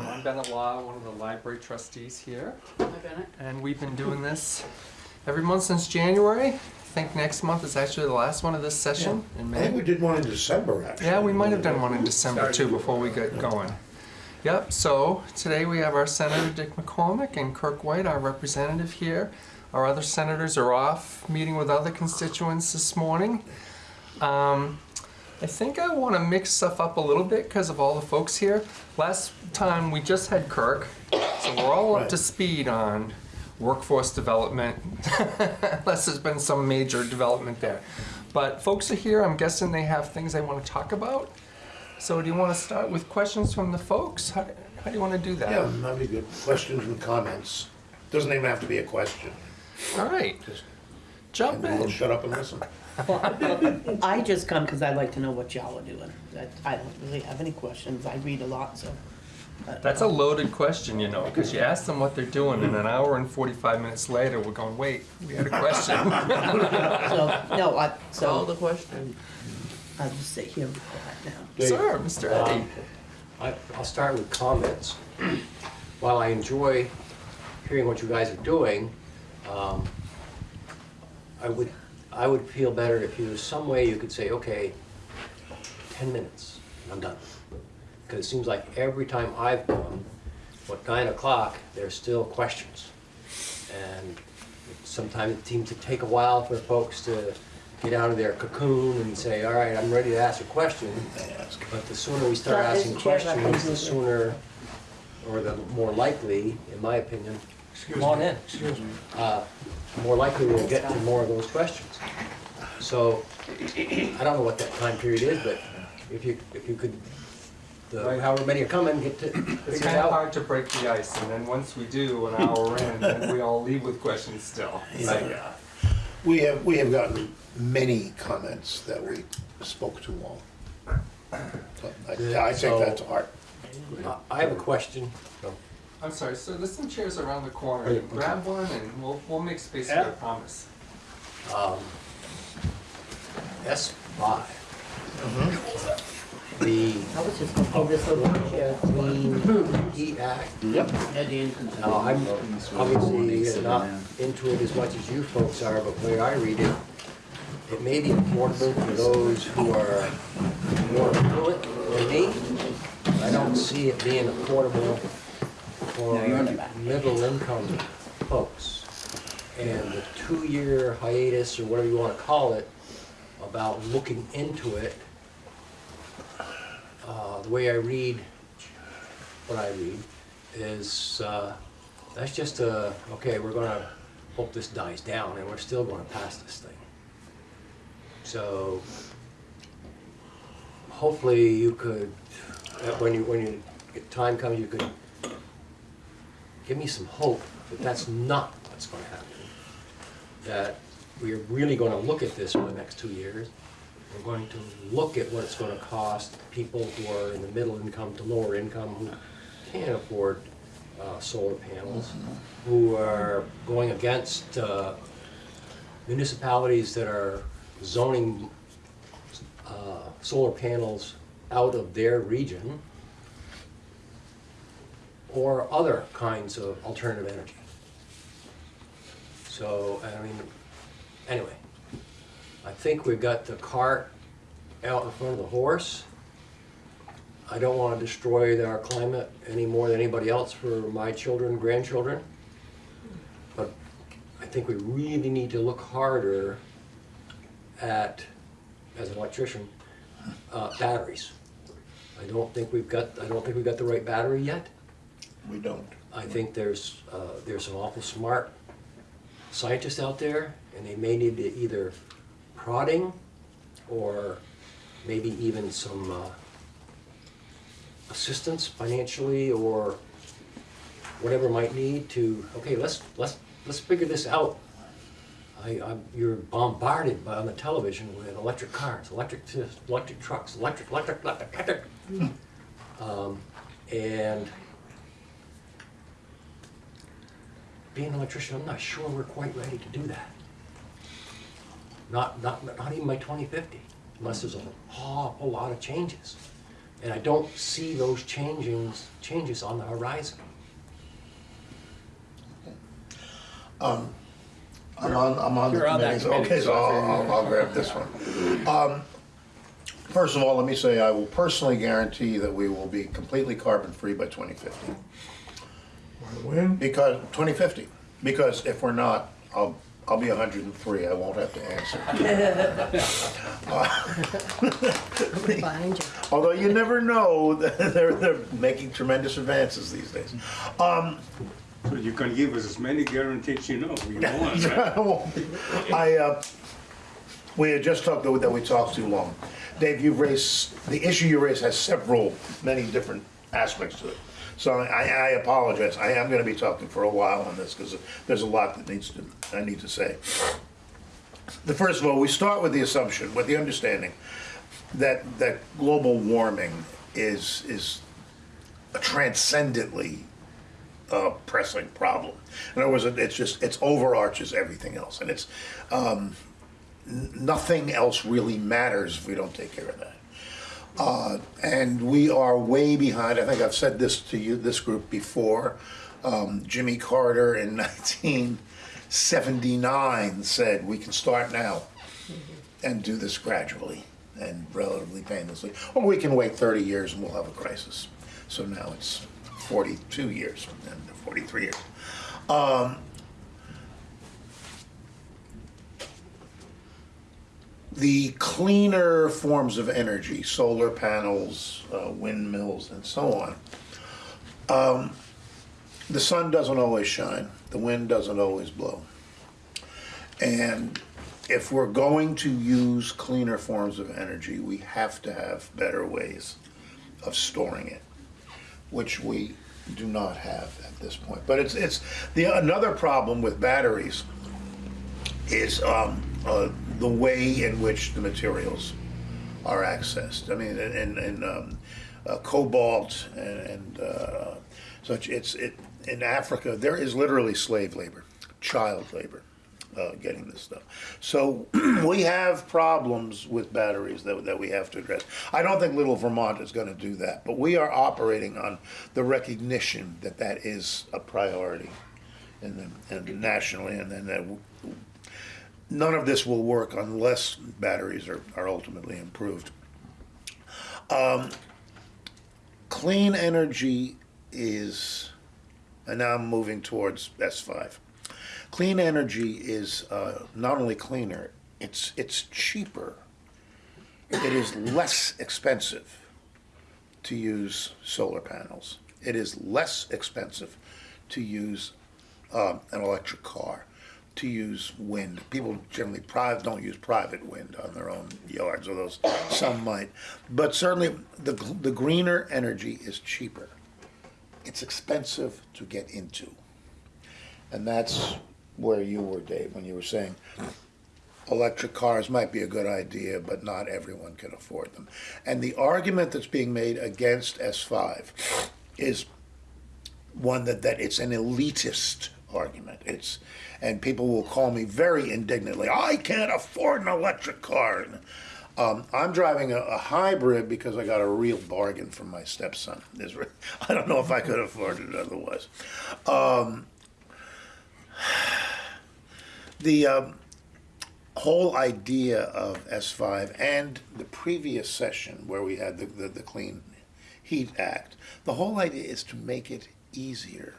Um, I'm Bennett Law, one of the library trustees here, Hi, Bennett. and we've been doing this every month since January. I think next month is actually the last one of this session in May. I think we did one in December, actually. Yeah, we might have done one in December too before we get going. Yep, so today we have our Senator Dick McCormick and Kirk White, our representative here. Our other senators are off meeting with other constituents this morning. Um, I think I want to mix stuff up a little bit because of all the folks here. Last time we just had Kirk, so we're all up to speed on workforce development, unless there's been some major development there. But folks are here, I'm guessing they have things they want to talk about. So do you want to start with questions from the folks? How, how do you want to do that? Yeah, that'd be good. Questions and comments. Doesn't even have to be a question. All right, Just, jump in. we'll in. shut up and listen. I just come because I like to know what y'all are doing. That- I don't really have any questions. I read a lot, so. uh, That's a loaded question, you know, because you ask them what they're doing, and an hour and 45 minutes later, we're going, wait, we had a question. So, no, I, Call so the question. I'll just sit here and quiet now. Dave. Sir, Mr. Eddie. Um, I- I'll start with comments. While I enjoy hearing what you guys are doing, um, I would, I would feel better if there was some way you could say, okay, 10 minutes, and I'm done. Because it seems like every time I've come, what, 9 o'clock, there's still questions. And sometimes it seems to take a while for folks to get out of their cocoon and say, all right, I'm ready to ask a question. But the sooner we start So, asking Mr. Chair, if I can questions, the sooner, or the more likely, in my opinion, come on in. Uh, More likely we'll get to more of those questions. So, I don't know what that time period is, but if you, if you could, the- however many are coming, get to, It's figure it kind of out. hard to break the ice, and then once we do, an hour in, then we all leave with questions still. So, yeah. We have, we have gotten many comments that we spoke to all. So I I take that to heart. I have a question. I'm sorry, so there's some chairs around the corner. Grab one, and we'll, we'll make space for you, I promise. Um, S five. The I was just gonna pull this over here. Clean Heat Act Eddie. Now, I'm obviously not into it as much as you folks are, but the way I read it, it may be affordable for those who are more affluent than me. I don't see it being affordable for No, you're in the back. middle income folks. And the two-year hiatus, or whatever you wanna call it, about looking into it, uh, the way I read what I read is, uh, that's just a, okay, we're gonna hope this dies down and we're still gonna pass this thing. So hopefully you could, uh, when you, when you, time comes, you could give me some hope that that's not what's gonna happen. That we are really gonna look at this for the next two years. We're going to look at what it's gonna cost people who are in the middle income to lower income who can't afford uh, solar panels, who are going against uh, municipalities that are zoning uh, solar panels out of their region, or other kinds of alternative energy. So, I mean, anyway, I think we've got the cart out in front of the horse. I don't want to destroy our climate any more than anybody else for my children, grandchildren. But I think we really need to look harder at, as an electrician, uh, batteries. I don't think we've got, I don't think we've got the right battery yet. We don't. I think there's, uh, there's some awful smart scientists out there, and they may need to either prodding or maybe even some uh, assistance financially or whatever might need to, okay, let's, let's, let's figure this out. I, I'm, you're bombarded by, on the television with electric cars, electric, electric trucks, electric, electric, electric, electric. Um, and being an electrician, I'm not sure we're quite ready to do that. Not, not, not even by twenty fifty, unless there's a awful lot of changes. And I don't see those changings, changes on the horizon. Um, I'm on, I'm on the You're on that committee, okay, so so I I'll, I'll- I'll grab this one. Um, First of all, let me say, I will personally guarantee that we will be completely carbon-free by 2050. When? Because, 2050, because if we're not, I'll, I'll be 103, I won't have to answer. Behind you. Although you never know, they're, they're making tremendous advances these days. Um, So you can give us as many guarantees you know, you want, right? I, uh, we had just talked, that we talked too long. Dave, you've raised, the issue you raised has several, many different aspects to it. So I, I apologize, I am gonna be talking for a while on this, because there's a lot that needs to, I need to say. The first of all, we start with the assumption, with the understanding, that, that global warming is, is a transcendently uh, pressing problem. In other words, it- it's just, it's overarches everything else, and it's, um, nothing else really matters if we don't take care of that. Uh, and we are way behind, I think I've said this to you, this group before. Um, Jimmy Carter in nineteen seventy-nine said, we can start now and do this gradually and relatively painlessly. Or we can wait 30 years and we'll have a crisis. So now it's 42 years and 43 years. Um, the cleaner forms of energy, solar panels, uh, windmills, and so on, um, the sun doesn't always shine, the wind doesn't always blow. And if we're going to use cleaner forms of energy, we have to have better ways of storing it, which we do not have at this point. But it's, it's, the, another problem with batteries is um, uh, the way in which the materials are accessed. I mean, in, in um, uh, cobalt and, and uh, such, it's, it, in Africa, there is literally slave labor, child labor, uh, getting this stuff. So we have problems with batteries that, that we have to address. I don't think Little Vermont is gonna do that, but we are operating on the recognition that that is a priority and then, and nationally, and then that none of this will work unless batteries are, are ultimately improved. Um, clean energy is, and now I'm moving towards S5. Clean energy is uh, not only cleaner, it's, it's cheaper. It is less expensive to use solar panels. It is less expensive to use um, an electric car, to use wind. People generally private, don't use private wind on their own yards, although some might. But certainly, the, the greener energy is cheaper. It's expensive to get into. And that's where you were, Dave, when you were saying electric cars might be a good idea, but not everyone can afford them. And the argument that's being made against S5 is one that, that it's an elitist argument. It's, and people will call me very indignantly, I can't afford an electric car. Um, I'm driving a, a hybrid because I got a real bargain from my stepson. I don't know if I could afford it otherwise. Um, the um, whole idea of S5 and the previous session where we had the, the, the Clean Heat Act, the whole idea is to make it easier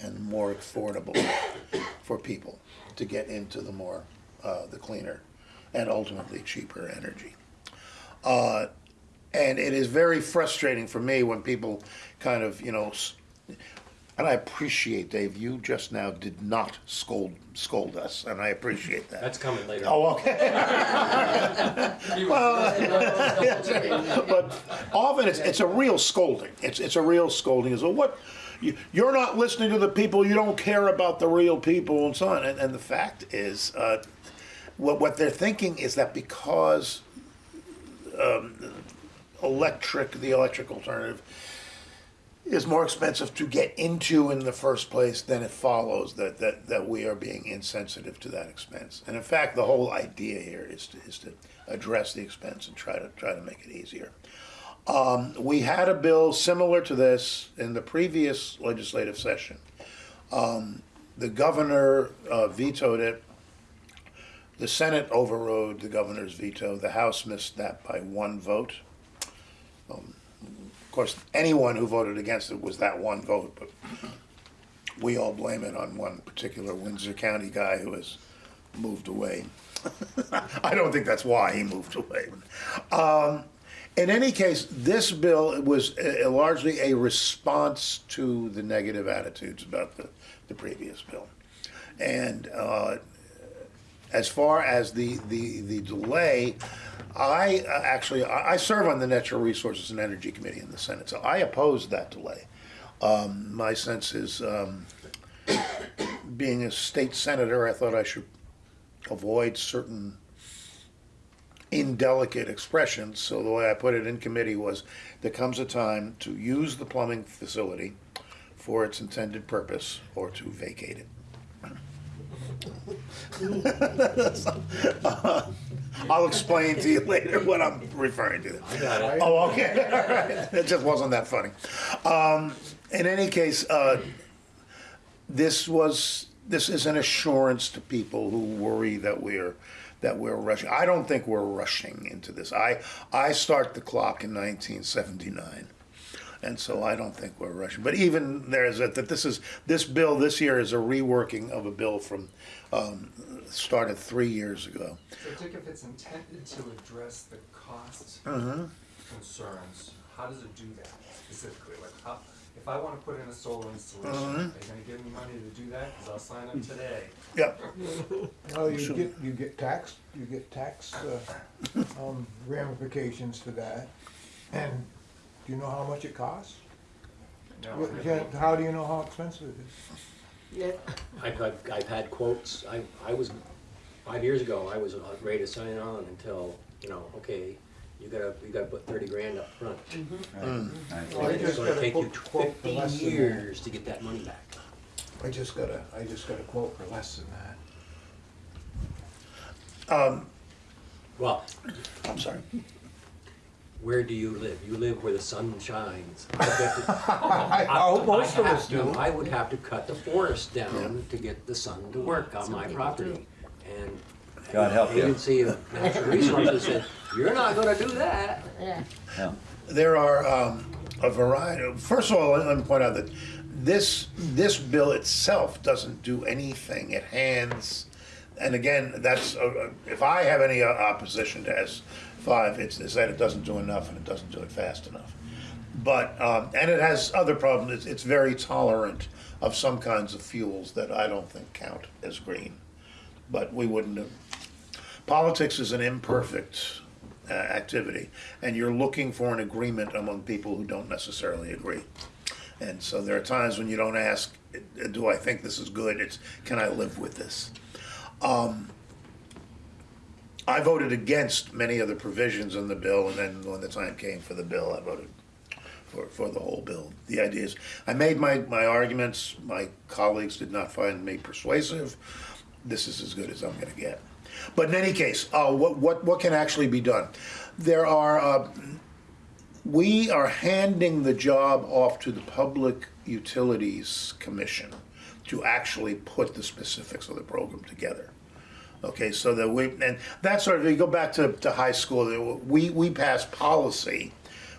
and more affordable for people to get into the more, uh, the cleaner and ultimately cheaper energy. Uh, and it is very frustrating for me when people kind of, you know, and I appreciate, Dave, you just now did not scold, scold us, and I appreciate that. That's coming later. Oh, okay. well, But often it's, it's a real scolding. It's, it's a real scolding. Is what, you, you're not listening to the people, you don't care about the real people and so on. And, and the fact is, uh, what, what they're thinking is that because um, electric, the electric alternative, is more expensive to get into in the first place, then it follows that, that, that we are being insensitive to that expense. And in fact, the whole idea here is to, is to address the expense and try to try to make it easier. Um, we had a bill similar to this in the previous legislative session. Um, the governor uh, vetoed it. The Senate overrode the governor's veto. The House missed that by one vote. Um, Of course, anyone who voted against it was that one vote, but we all blame it on one particular Windsor County guy who has moved away. I don't think that's why he moved away. Um, in any case, this bill was uh, largely a response to the negative attitudes about the, the previous bill. And uh, as far as the, the, the delay, I uh, actually, I I serve on the Natural Resources and Energy Committee in the Senate, so I oppose that delay. Um, my sense is, um, being a state senator, I thought I should avoid certain indelicate expressions, so the way I put it in committee was, there comes a time to use the plumbing facility for its intended purpose, or to vacate it. I'll explain to you later what I'm referring to. Oh, okay, all right, it just wasn't that funny. Um, in any case, uh, this was, this is an assurance to people who worry that we're, that we're rushing. I don't think we're rushing into this. I, I start the clock in nineteen seventy-nine. And so I don't think we're rushing. But even there's a, that this is, this bill this year is a reworking of a bill from, um, started three years ago. So Dick, if it's intended to address the cost Uh-huh. concerns, how does it do that specifically? Like, how, if I wanna put in a solar installation, Uh-huh. are you gonna give me money to do that? Cause I'll sign up today. Yep, Well, you get, you get tax, you get tax uh, um, ramifications for that. And do you know how much it costs? No, What- I yeah, How do you know how expensive it is? Yeah. I've, I've, I've had quotes, I, I was, five years ago, I was ready to sign on until, you know, okay, you gotta, you gotta put thirty grand up front. Mm-hmm. Well, I It's just gonna got a take you quote- quote for fifteen less than that. years to get that money back. I just got a, I just got a quote for less than that. Um, well, I'm sorry. where do you live? You live where the sun shines. I've got to- I hope most of I have us to- do. I would have to cut the forest down to get the sun to work on my property. And God help the you. Agency of Natural Resources said, you're not gonna do that. Yeah. There are um, a variety, first of all, let me point out that this, this bill itself doesn't do anything. It hands, and again, that's, uh, if I have any uh, opposition to S five, it's, it's that it doesn't do enough and it doesn't do it fast enough. But, um, and it has other problems, it's, it's very tolerant of some kinds of fuels that I don't think count as green. But we wouldn't have, politics is an imperfect uh, activity, and you're looking for an agreement among people who don't necessarily agree. And so there are times when you don't ask, do I think this is good? It's, can I live with this? Um, I voted against many of the provisions in the bill, and then when the time came for the bill, I voted for, for the whole bill. The idea is, I made my, my arguments, my colleagues did not find me persuasive. This is as good as I'm gonna get. But in any case, uh, what, what, what can actually be done? There are, uh, we are handing the job off to the Public Utilities Commission to actually put the specifics of the program together. Okay, so that we, and that's sort of, you go back to, to high school, we, we pass policy.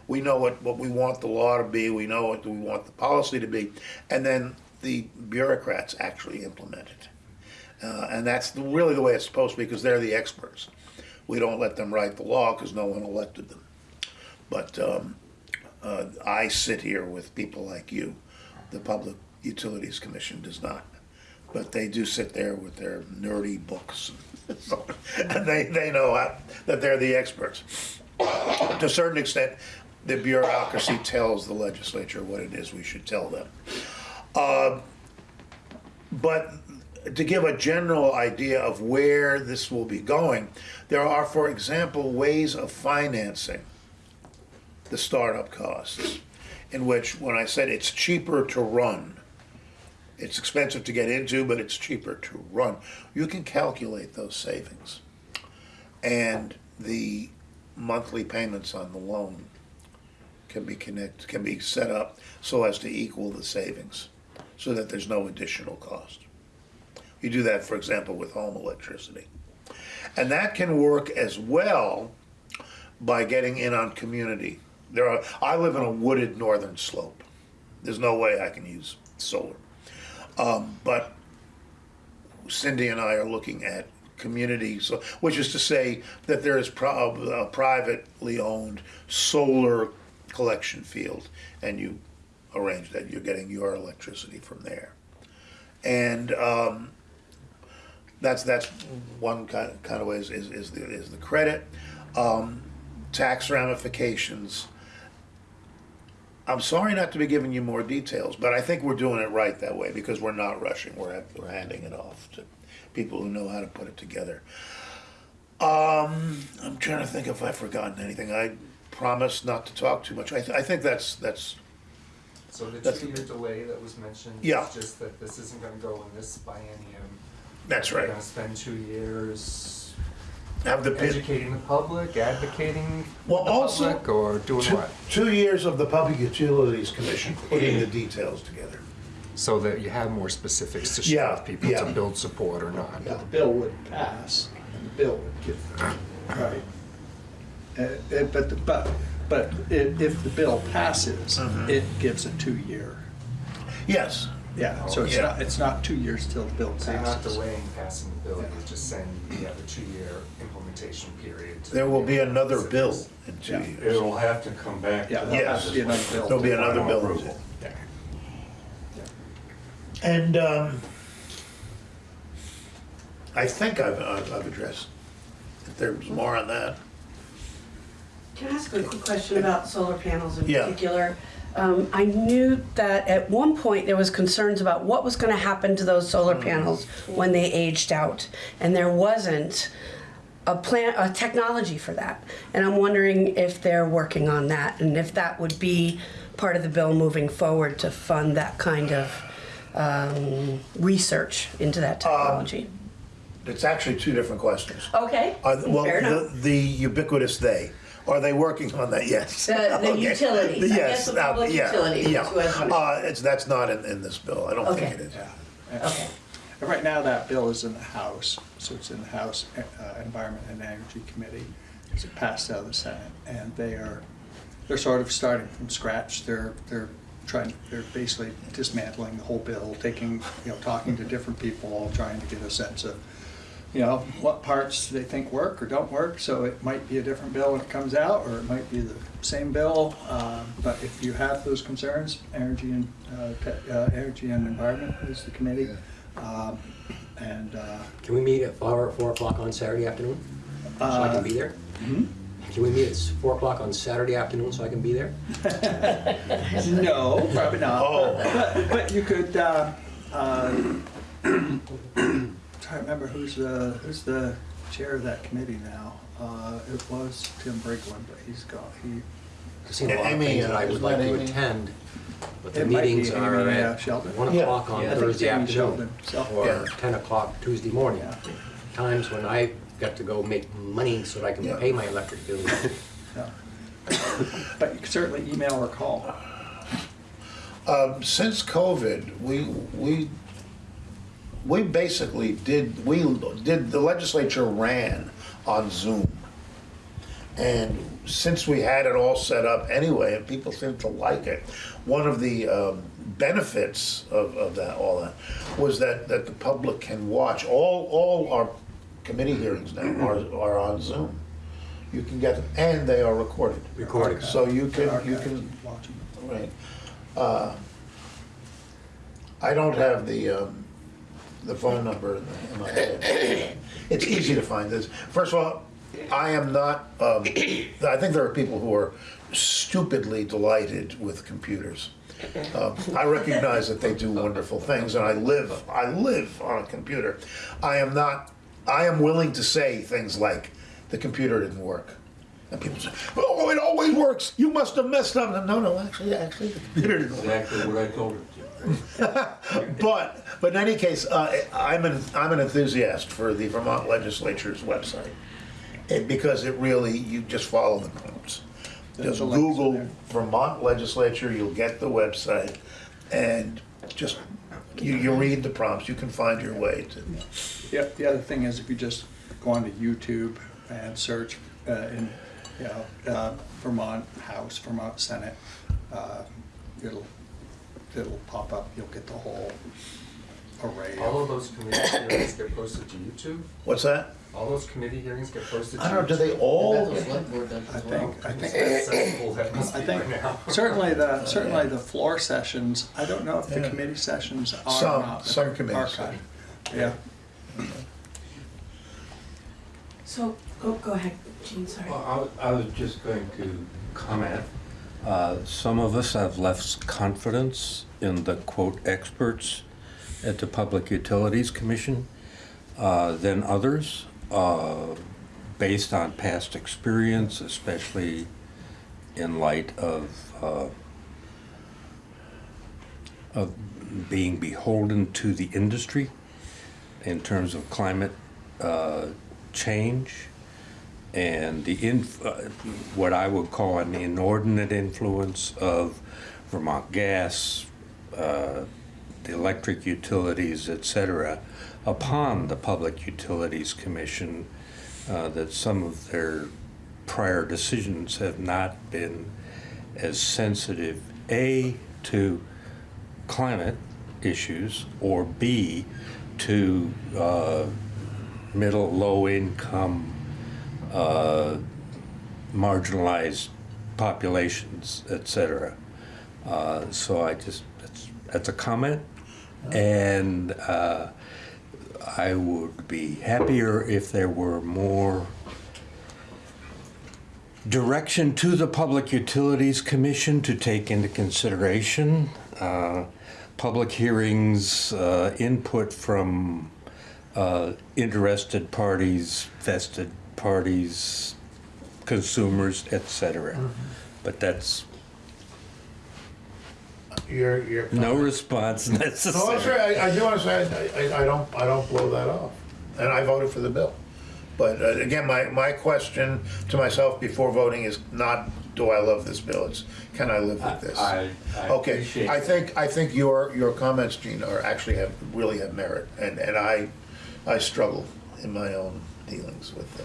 We know what, what we want the law to be, we know what we want the policy to be, and then the bureaucrats actually implement it. Uh, and that's the- really the way it's supposed to be, because they're the experts. We don't let them write the law, because no one elected them. But um, uh, I sit here with people like you. The Public Utilities Commission does not. But they do sit there with their nerdy books. And they, they know how- that they're the experts. To a certain extent, the bureaucracy tells the legislature what it is we should tell them. Uh, But to give a general idea of where this will be going, there are, for example, ways of financing the startup costs, in which, when I said it's cheaper to run, it's expensive to get into, but it's cheaper to run, you can calculate those savings. And the monthly payments on the loan can be connect, can be set up so as to equal the savings, so that there's no additional cost. You do that, for example, with home electricity. And that can work as well by getting in on community. There are, I live in a wooded northern slope. There's no way I can use solar. Um, but Cindy and I are looking at community, so, which is to say that there is a privately owned solar collection field, and you arrange that, you're getting your electricity from there. And, um, that's, that's one kind, kind of way is, is, is the, is the credit. Um, tax ramifications. I'm sorry not to be giving you more details, but I think we're doing it right that way because we're not rushing. We're, we're handing it off to people who know how to put it together. Um, I'm trying to think if I've forgotten anything. I promise not to talk too much. I, th- I think that's, that's, So the two-year delay that was mentioned Yeah. is just that this isn't gonna go in this biennium. That's We're right. gonna spend two years Have the, pit- educating the public, advocating Well, the also- public, or doing two, what? two years of the Public Utilities Commission putting the details together. So that you have more specifics to share Yeah, with people yeah. to build support or not. the bill would pass, and the bill would get, right. Uh, uh, But, the- but, but i- if the bill passes, Mhm. it gives a two-year, Yes, yeah, so it's Yeah. not, it's not two years till the bill So you're not passes. delaying passing the bill, you're just saying you have a two-year implementation period. to there will be another bill in two Yeah. years. It'll have to come back. to Yeah, the there'll have Yes. to be another bill. There'll be another bill. approval. Yeah. And um, I think I've, I've I've addressed, if there's more on that. Can I ask a quick question about solar panels in Yeah. particular? Um, I knew that at one point there was concerns about what was gonna happen to those solar Mm. panels when they aged out. And there wasn't a plan, a technology for that. And I'm wondering if they're working on that and if that would be part of the bill moving forward to fund that kind of um, research into that Um, technology. It's actually two different questions. Okay, Are, well, fair enough. the, the ubiquitous they, are they working on that? Yes. The- the Okay. utilities. I Yes, guess the uh, yeah, utilities yeah. who has money. Uh, it's, that's not in, in this bill. I don't think it is. Yeah. Okay. And Right now, that bill is in the House, so it's in the House uh, Environment and Energy Committee. It's passed out of the Senate, and they are, they're sort of starting from scratch. They're, they're trying, they're basically dismantling the whole bill, taking, you know, talking to different people, all trying to get a sense of, you know, what parts they think work or don't work. So it might be a different bill when it comes out, or it might be the same bill. Um, But if you have those concerns, Energy and, uh, Te- uh, Energy and Environment is the committee. Um, And, uh, Can we meet at four, four o'clock on Saturday afternoon? So I can be there? hmm? Can we meet at four o'clock on Saturday afternoon so I can be there? no, probably not. Oh. But, but you could, uh, uh, trying to remember who's the, who's the chair of that committee now. Uh, It was Tim Briglin, but he's gone, he. I've seen a lot of Amy, things that uh, I would isn't like that to Amy? attend, but the It might be meetings are Amy, uh, at Sheldon. one Yeah. o'clock on Yeah, I think it's Thursday Amy afternoon. Sheldon, so- Or Yeah. ten o'clock Tuesday morning. Yeah. Times when I got to go make money so that I can Yeah. pay my electric bill. Yeah. But you could certainly email or call. Um, since COVID, we, we, we basically did, we did, the legislature ran on Zoom. And since we had it all set up anyway, and people seem to like it, one of the um, benefits of, of that, all that, was that, that the public can watch, all, all our committee hearings now are, are on Zoom. You can get them, and they are recorded. Recorded. So you can, you Archived, can watch 'em. Right. Uh, I don't have the, um, the phone number my head. It's easy to find this. First of all, I am not, um, I think there are people who are stupidly delighted with computers. Um, I recognize that they do wonderful things, and I live, I live on a computer. I am not, I am willing to say things like, the computer didn't work. And people say, oh, it always works, you must have messed up. No, no, actually, actually, the computer didn't work. Exactly what I told her. But, but in any case, uh, I'm an, I'm an enthusiast for the Vermont Legislature's website. eh, Because it really, you just follow the prompts. The- Just the links are Google. Vermont Legislature, you'll get the website, and just, you, you read the prompts, you can find your way to. Yeah, the other thing is if you just go onto YouTube and search uh, in, you know, uh, Vermont House, Vermont Senate, uh, it'll, it'll pop up, you'll get the whole array All of. of those committee hearings get posted to YouTube? What's that? All those committee hearings get posted to I don't know, do they all? The select board I as well. think, I It's think, accessible, that must I be think by now. certainly the, certainly the floor sessions, I don't know if the Yeah. committee sessions are Some- not. some they're committees archived. Yeah. So, oh, go ahead, Jean, sorry. Well, I was- I was just going to comment. Uh, Some of us have less confidence in the quote experts at the Public Utilities Commission uh, than others, uh, based on past experience, especially in light of uh, of being beholden to the industry in terms of climate uh, change and the inf- uh, what I would call an inordinate influence of Vermont Gas, uh, the electric utilities, et cetera, upon the Public Utilities Commission, uh, that some of their prior decisions have not been as sensitive, A, to climate issues, or B, to uh, middle, low income, uh, marginalized populations, et cetera. Uh, so I just, that's, that's a comment. And uh, I would be happier if there were more direction to the Public Utilities Commission to take into consideration uh, public hearings, uh, input from uh, interested parties, vested parties, consumers, etc. But that's Your, your. no response No, that's necessary. right, I, I do want to say, I, I, I don't, I don't blow that off, and I voted for the bill. But uh, again, my, my question to myself before voting is not, do I love this bill, it's, can I live with this? I, I Okay, appreciate I that. think, I think your, your comments, Gene, are actually have, really have merit, and, and I, I struggle in my own dealings with the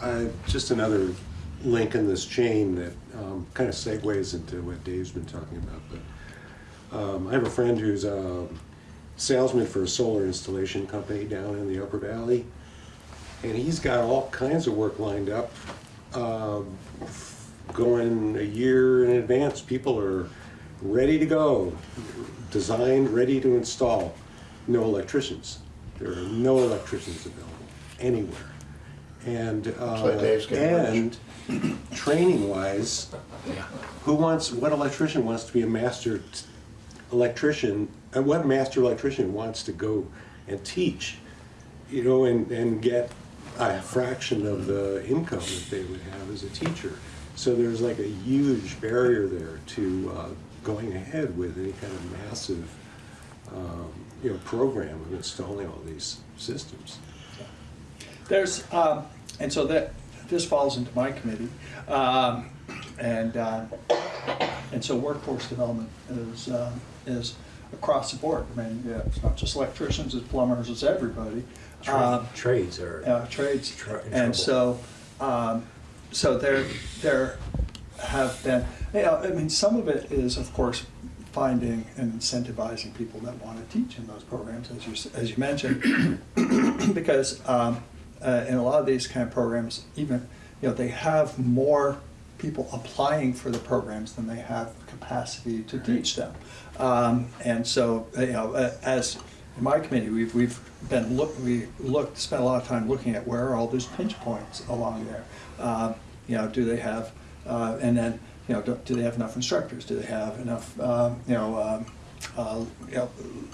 Uh, Just another link in this chain that kind of segues into what Dave's been talking about. But um, I have a friend who's a salesman for a solar installation company down in the Upper Valley. And he's got all kinds of work lined up, um, going a year in advance. People are ready to go, designed, ready to install. No electricians. There are no electricians available anywhere. And, uh, So Dave's getting rich. and training wise, who wants, what electrician wants to be a master electrician? And what master electrician wants to go and teach, you know, and, and get a fraction of the income that they would have as a teacher? So there's like a huge barrier there to uh, going ahead with any kind of massive, um, you know, program of installing all these systems. There's, um, and so that, this falls into my committee. Um, and, uh, and so workforce development is, uh, is across the board. I mean, yeah, it's not just electricians, it's plumbers, it's everybody. Um, Trades are. uh, trades. Tr- And trouble. so, um, so there, there have been, you know, I mean, some of it is, of course, finding and incentivizing people that want to teach in those programs, as you, as you mentioned. Because, um, uh, in a lot of these kind of programs, even, you know, they have more people applying for the programs than they have capacity to teach them. Um, and so, you know, uh, as in my committee, we've, we've been look, we looked, spent a lot of time looking at where are all those pinch points along there. Um, you know, do they have, uh, and then, you know, do, do they have enough instructors? Do they have enough, um, you know, um, uh, you know,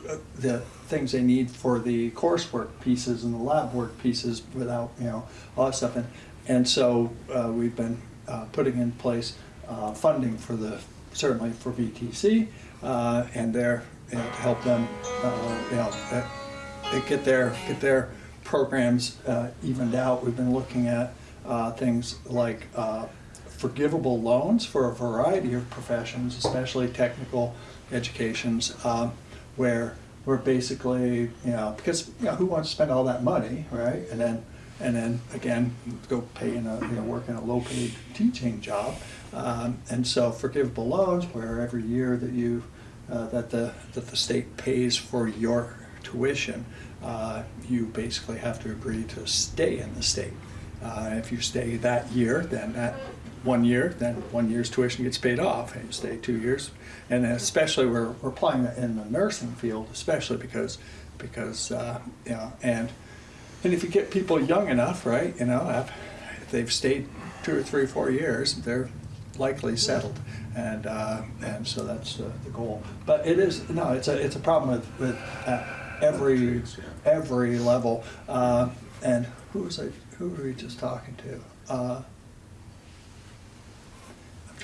uh, the things they need for the coursework pieces and the lab work pieces without, you know, all that stuff. And, and so uh, we've been uh, putting in place uh, funding for the, certainly for VTC, uh, and there, you know, to help them, you know, get their, get their programs evened out. We've been looking at things like forgivable loans for a variety of professions, especially technical educations, um, where where basically, you know, because you know, who wants to spend all that money, right? And then and then again, go pay in a you know work in a low paid teaching job, um, and so forgivable loans where every year that you uh, that the that the state pays for your tuition, uh, you basically have to agree to stay in the state. Uh, if you stay that year, then that one year, then one year's tuition gets paid off, and you stay two years. And especially we're, we're applying that in the nursing field, especially because because uh, you know and and if you get people young enough, right, you know, if they've stayed two or three, four years, they're likely settled, and uh, and so that's uh, the goal. But it is no, it's a it's a problem with with uh, every every level. Uh, and who was I? Who were we just talking to?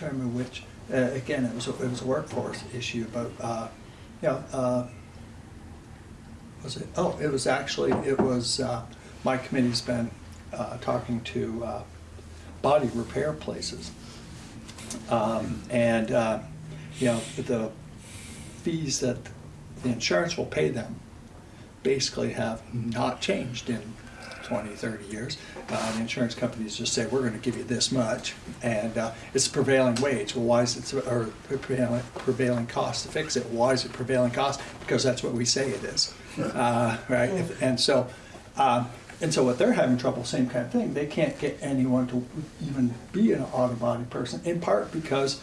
Remember which. Uh, again, it was a, it was a workforce issue, but uh, you know. Uh, was it? Oh, it was actually, it was, uh, my committee's been uh, talking to uh, body repair places. Um, And, you know, the fees that the insurance will pay them basically have not changed in 20, 30 years. Uh, The insurance companies just say, we're going to give you this much, and uh, it's prevailing wage. Well, why is it, or prevailing, prevailing cost to fix it? Why is it prevailing cost? Because that's what we say it is. Uh, Right, If- and so, um, and so what they're having trouble, same kind of thing, they can't get anyone to even be an auto body person, in part because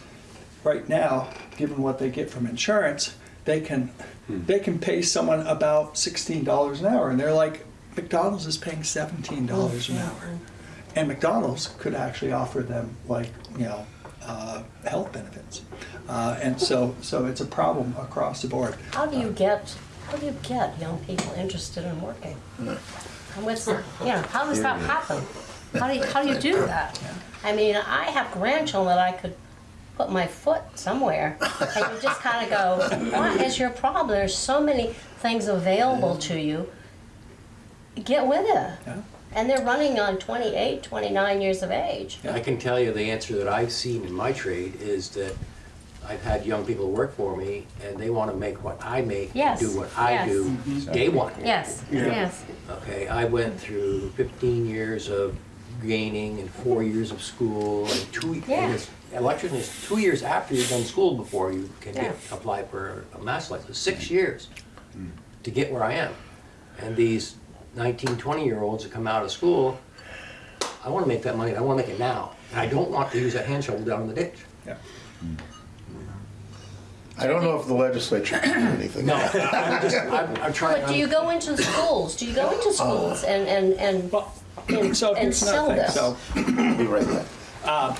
right now, given what they get from insurance, they can, they can pay someone about sixteen dollars an hour, and they're like, McDonald's is paying seventeen dollars an hour. And McDonald's could actually offer them like, you know, uh, health benefits. Uh, and so, so it's a problem across the board. How do you get, how do you get young people interested in working? And what's, the- you know, how does that happen? How do you, how do you do that? I mean, I have grandchildren that I could put my foot somewhere, and you just kind of go, what is your problem? There's so many things available to you. Get with it. Yeah. And they're running on 28, 29 years of age. I can tell you the answer that I've seen in my trade is that I've had young people work for me and they want to make what I make, Yes, do what I yes. do, mm-hmm. day one. Yes, yes. Okay, I went through 15 years of gaining and four years of school and two, Yeah. electrician is two years after you've done school before you can get, apply for a mass license, six years mm. to get where I am. And these 19, 20-year-olds that come out of school, I want to make that money, and I want to make it now. And I don't want to use that hand shovel down in the ditch. Yeah. I don't know if the legislature can do anything. No, I'm just, I'm, I'm trying. But do you go into schools? Do you go into schools and, and, and, Well, and so and here's sell another this? So Be right back.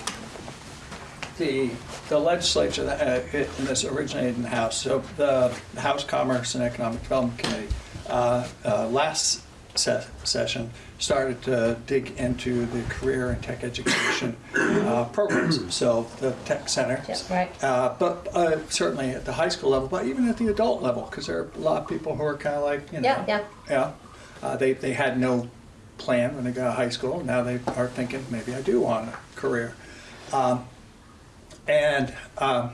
the, the legislature, uh, it- this originated in the House, so the House Commerce and Economic Development Committee, uh, uh, last se- session, started to dig into the career and tech education uh, programs, so the tech center. Right. Uh, But uh, certainly at the high school level, but even at the adult level, because there are a lot of people who are kind of like, you know. Yeah, yeah. Yeah, Uh, they, they had no plan when they got of high school, now they are thinking, maybe I do want a career. Um, and um,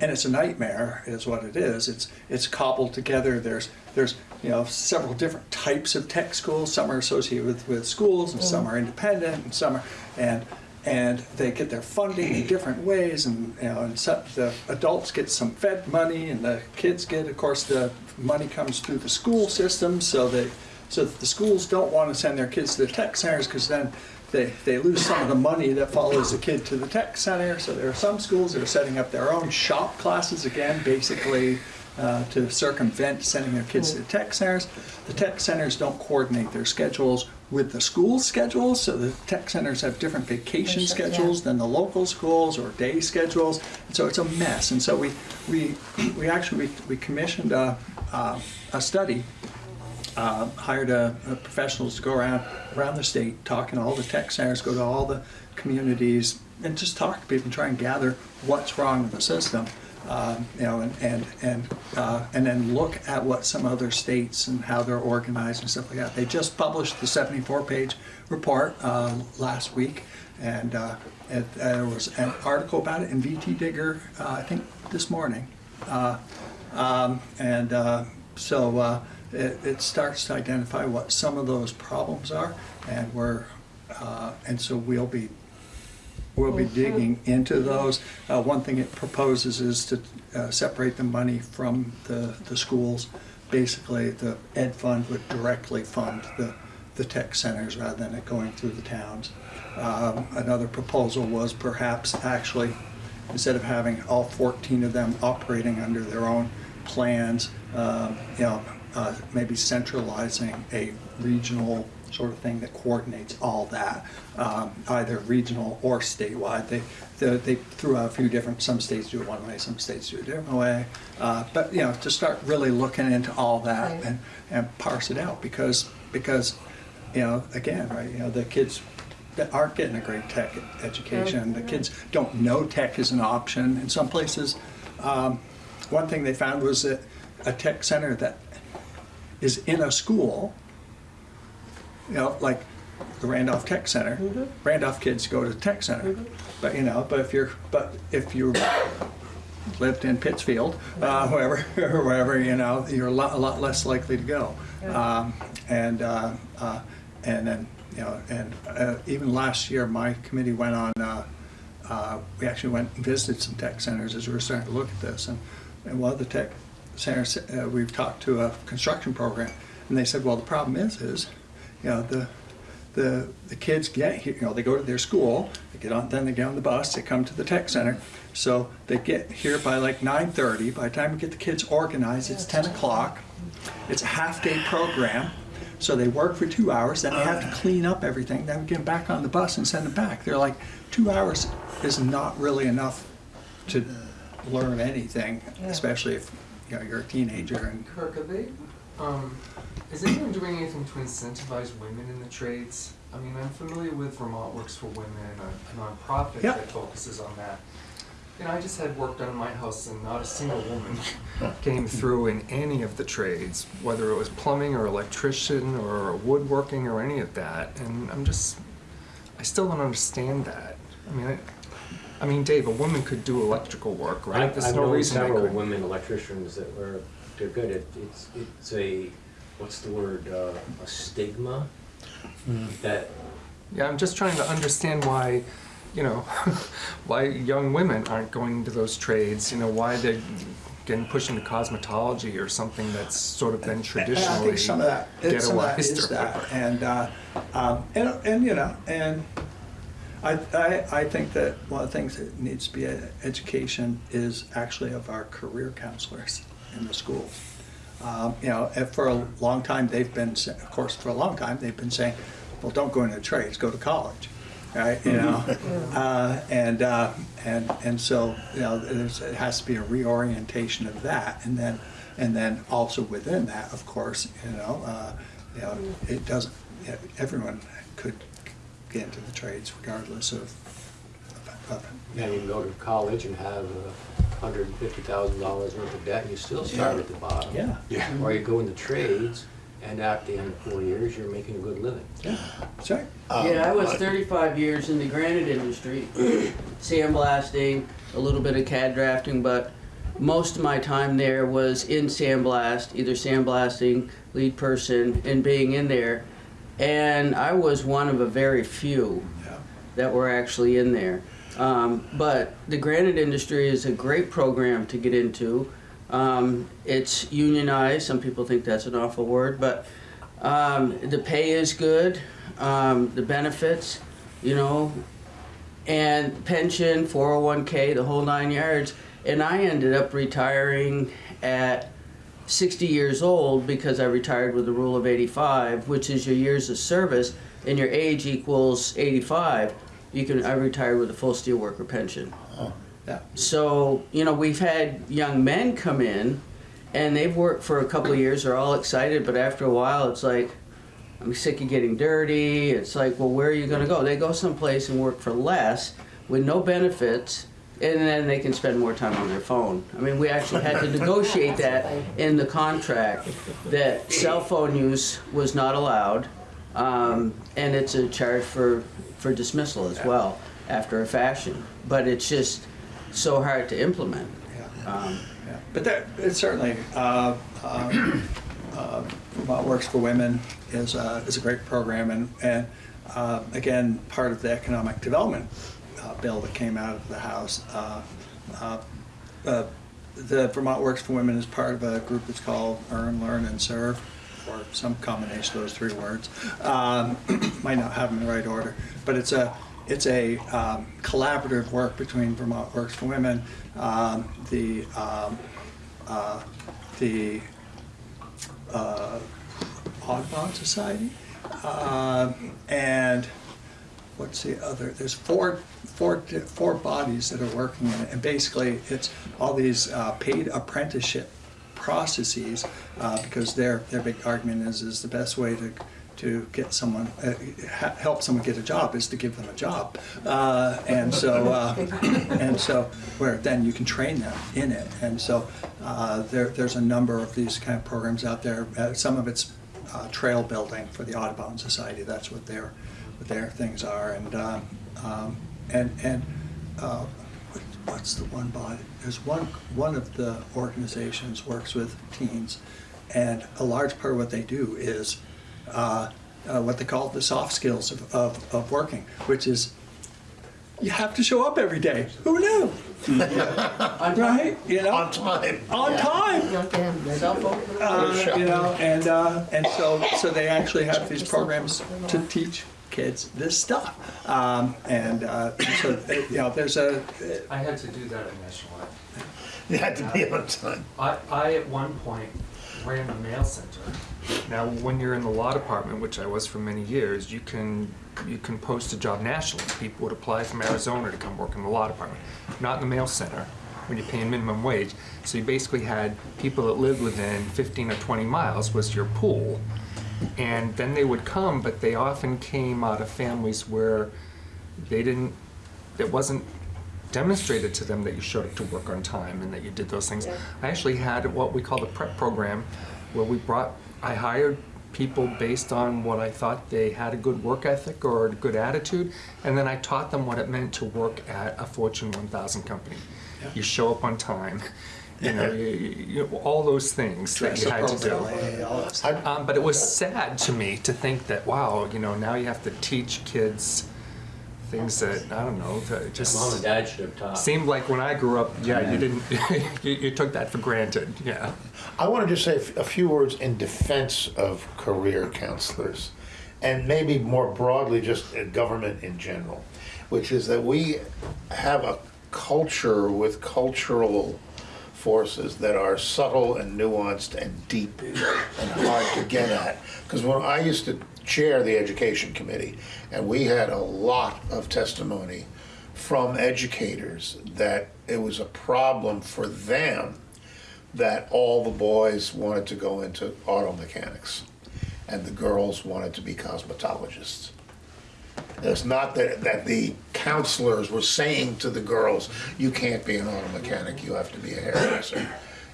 and it's a nightmare, is what it is. It's it's cobbled together. There's there's you know several different types of tech schools. Some are associated with, with schools, and some are mm. independent, and some are and and they get their funding in different ways. And you know, and some, the adults get some Fed money, and the kids get, of course, the money comes through the school system, so that so that the schools don't want to send their kids to the tech centers because then they, they lose some of the money that follows the kid to the tech center. So there are some schools that are setting up their own shop classes again, basically uh, to circumvent sending their kids to the tech centers. The tech centers don't coordinate their schedules with the school schedules, so the tech centers have different vacation yeah. schedules than the local schools or day schedules. And so it's a mess. And so we we we actually we, we commissioned a, a, a study uh, hired uh, uh, professionals to go around around the state, talking to all the tech centers, go to all the communities, and just talk to people and try and gather what's wrong with the system. Um, you know, and, and, and, uh, and then look at what some other states and how they're organized and stuff like that. They just published the 74-page report uh, last week, and uh, it, uh, there was an article about it in VT Digger, uh, I think, this morning. Uh, um, and so it, it starts to identify what some of those problems are, and we're, and so we'll be We'll be digging into those. Uh, One thing it proposes is to uh, separate the money from the, the schools. Basically, the ed fund would directly fund the, the tech centers rather than it going through the towns. Um, Another proposal was perhaps actually, instead of having all 14 of them operating under their own plans, um, you know, uh, maybe centralizing a regional sort of thing that coordinates all that, um, either regional or statewide. They, they, they threw out a few different, some states do it one way, some states do it a different way. Uh, but, you know, to start really looking into all that Right. and, and parse it out because, because, you know, again, right, you know, the kids that aren't getting a great tech education, the kids don't know tech is an option in some places. Um, one thing they found was that a tech center that is in a school you know, like the Randolph Tech Center. Randolph kids go to the Tech Center, but you know, but if you're, but if you lived in Pittsfield, uh, wherever, wherever, you know, you're a lot, a lot less likely to go. Um, and uh, uh, and then you know, and uh, even last year, my committee went on. Uh, uh, we actually went and visited some tech centers as we were starting to look at this, and and one of the tech centers uh, we've talked to a construction program, and they said, well, the problem is, is you know, the, the, the kids get here, you know, they go to their school, they get on, then they get on the bus, they come to the tech center. So they get here by like 9:30. By the time we get the kids organized, it's 10 o'clock. It's a half-day program. So they work for two hours, then they have to clean up everything, then we get them back on the bus and send them back. They're like, two hours is not really enough to learn anything, especially if, you know, you're a teenager and Kirk, are they, um, is anyone doing anything to incentivize women in the trades? I mean, I'm familiar with Vermont Works for Women, a a nonprofit Yeah. that focuses on that. You know, I just had work done in my house and not a single woman came through in any of the trades, whether it was plumbing or electrician or woodworking or any of that. And I'm just, I still don't understand that. I mean, I, I mean, Dave, a woman could do electrical work, right? I've, There's I've no known reason several women electricians that were, they're good at, it's, it's a, what's the word, uh, a stigma? That, Yeah, I'm just trying to understand why, you know, why young women aren't going into those trades. You know, why they're getting pushed into cosmetology or something that's sort of been And I think some of that, and some of that ghettoized is or that, whatever. and, uh, um, and, and, you know, and I, I, I think that one of the things that needs to be education is actually of our career counselors in the schools. Um, you know, for a long time, they've been, of course, for a long time, they've been saying, well, don't go into the trades, go to college, right, you know? Uh, and, uh, and, and so, you know, there's, it has to be a reorientation of that, and then, and then also within that, of course, you know, uh, you know, it doesn't, everyone could get into the trades regardless of, of, yeah, you can go to college and have a hundred and fifty thousand dollars worth of debt, and you still start at the bottom. yeah, Yeah. Or you go into trades, and at the end of four years, you're making a good living. yeah, sorry. Yeah, I was Um, 35 years in the granite industry, sandblasting, a little bit of CAD drafting, but most of my time there was in sandblast, either sandblasting, lead person, and being in there. And I was one of a very few Yeah. that were actually in there. Um, but the granite industry is a great program to get into. Um, it's unionized. Some people think that's an awful word, but um, the pay is good. Um, the benefits, you know, and pension, 401k, the whole nine yards. And I ended up retiring at 60 years old because I retired with the rule of 85, which is your years of service, and your age equals 85. You can I retired with a full steelworker pension. Oh. Yeah. So you know we've had young men come in, and they've worked for a couple of years. They're all excited, but after a while, it's like I'm sick of getting dirty. It's like, well, where are you going to go? They go someplace and work for less with no benefits and then they can spend more time on their phone. I mean, we actually had to negotiate that in the contract, that cell phone use was not allowed, um, and it's a charge for, for dismissal as well, after a fashion. But it's just so hard to implement. Yeah. Um, Yeah, But that, it's certainly, uh, um, uh, Vermont Works for Women is, a- is a great program, and, and uh, again, part of the economic development uh, bill that came out of the House. uh, uh, uh, The Vermont Works for Women is part of a group that's called Earn, Learn, and Serve, or some combination of those three words. Um, Might not have them in the right order, but it's a, it's a um, collaborative work between Vermont Works for Women, um, the, um, uh, the uh, Audubon Society, uh, and what's the other? There's four, four, four bodies that are working in it, and basically it's all these uh, paid apprenticeship processes uh, because their their big argument is is the best way to to get someone uh, help someone get a job is to give them a job, uh, and so uh, and so where then you can train them in it, and so uh, there there's a number of these kind of programs out there. Uh, some of it's uh, trail building for the Audubon Society. That's what their what their things are, and um, um, and and what, what's the one body? There's one one of the organizations works with teens, and a large part of what they do is uh, uh, what they call the soft skills of, of, of working, which is you have to show up every day. Who knew? right? You know, On time. on time Not them. Cell phone? uh, you know, and uh, and so so they actually have these programs to teach kids this stuff, um, and uh, so you know, there's a I had to do that initially. You had to be on time. I, I at one point ran the mail center. Now, when you're in the law department, which I was for many years, you can you can post a job nationally. People would apply from Arizona to come work in the law department, not in the mail center when you're paying minimum wage. So you basically had people that lived within 15 or 20 miles was your pool, and then they would come, but they often came out of families where they didn't. It wasn't demonstrated to them that you showed up to work on time and that you did those things. I actually had what we call the prep program, where we brought, I hired people based on what I thought they had a good work ethic or a good attitude, and then I taught them what it meant to work at a Fortune 1000 company. You show up on time, you know, you, you, you- all those things that you had to do. all that stuff. Um, but it was sad to me to think that, wow, you know, now you have to teach kids things that, I don't know, that just Mom and dad should have taught. seemed like when I grew up, yeah, you didn't, you, you took that for granted, yeah. I want to just say a few words in defense of career counselors, and maybe more broadly, just uh, government in general, which is that we have a culture with cultural forces that are subtle and nuanced and deep and hard to get at. Because when I used to chair the education committee, and we had a lot of testimony from educators that it was a problem for them that all the boys wanted to go into auto mechanics and the girls wanted to be cosmetologists. It's not that, that the counselors were saying to the girls, you can't be an auto mechanic, you have to be a hairdresser.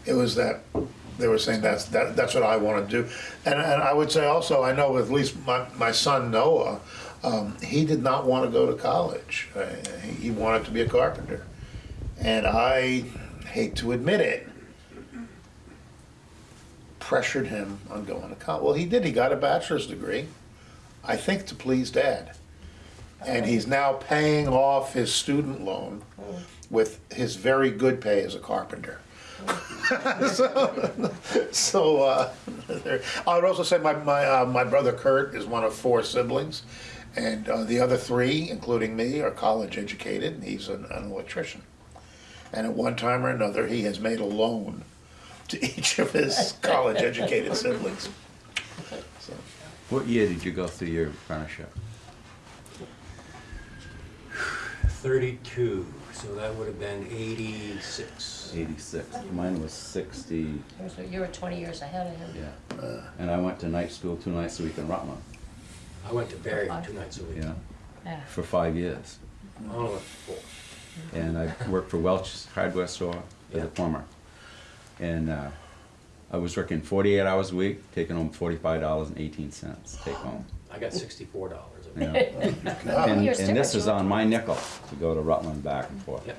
It was that they were saying that's, that, that's what I want to do. And, and I would say also, I know at least my, my son Noah, um, he did not want to go to college. Uh, he, he wanted to be a carpenter. And I hate to admit it, pressured him on going to college. Well, he did. He got a bachelor's degree, I think to please dad. And he's now paying off his student loan with his very good pay as a carpenter. so, so uh, I would also say my my uh, my brother Kurt is one of four siblings, and uh, the other three, including me, are college educated. And he's an, an electrician, and at one time or another, he has made a loan to each of his college educated siblings. So, What year did you go through your apprenticeship? 32, so that would have been 86. 86. Mine was 60. You were 20 years ahead of him. Yeah. And I went to night school two nights a week in Rutland. I went to Barre two nights a week. Yeah. Yeah. For five years. All and I worked for Welch's hardware store as Yeah. a plumber. And uh, I was working 48 hours a week, taking home $45.18 take home. I got $64. Yeah. And, and this is on my nickel to go to Rutland back and forth. Yep.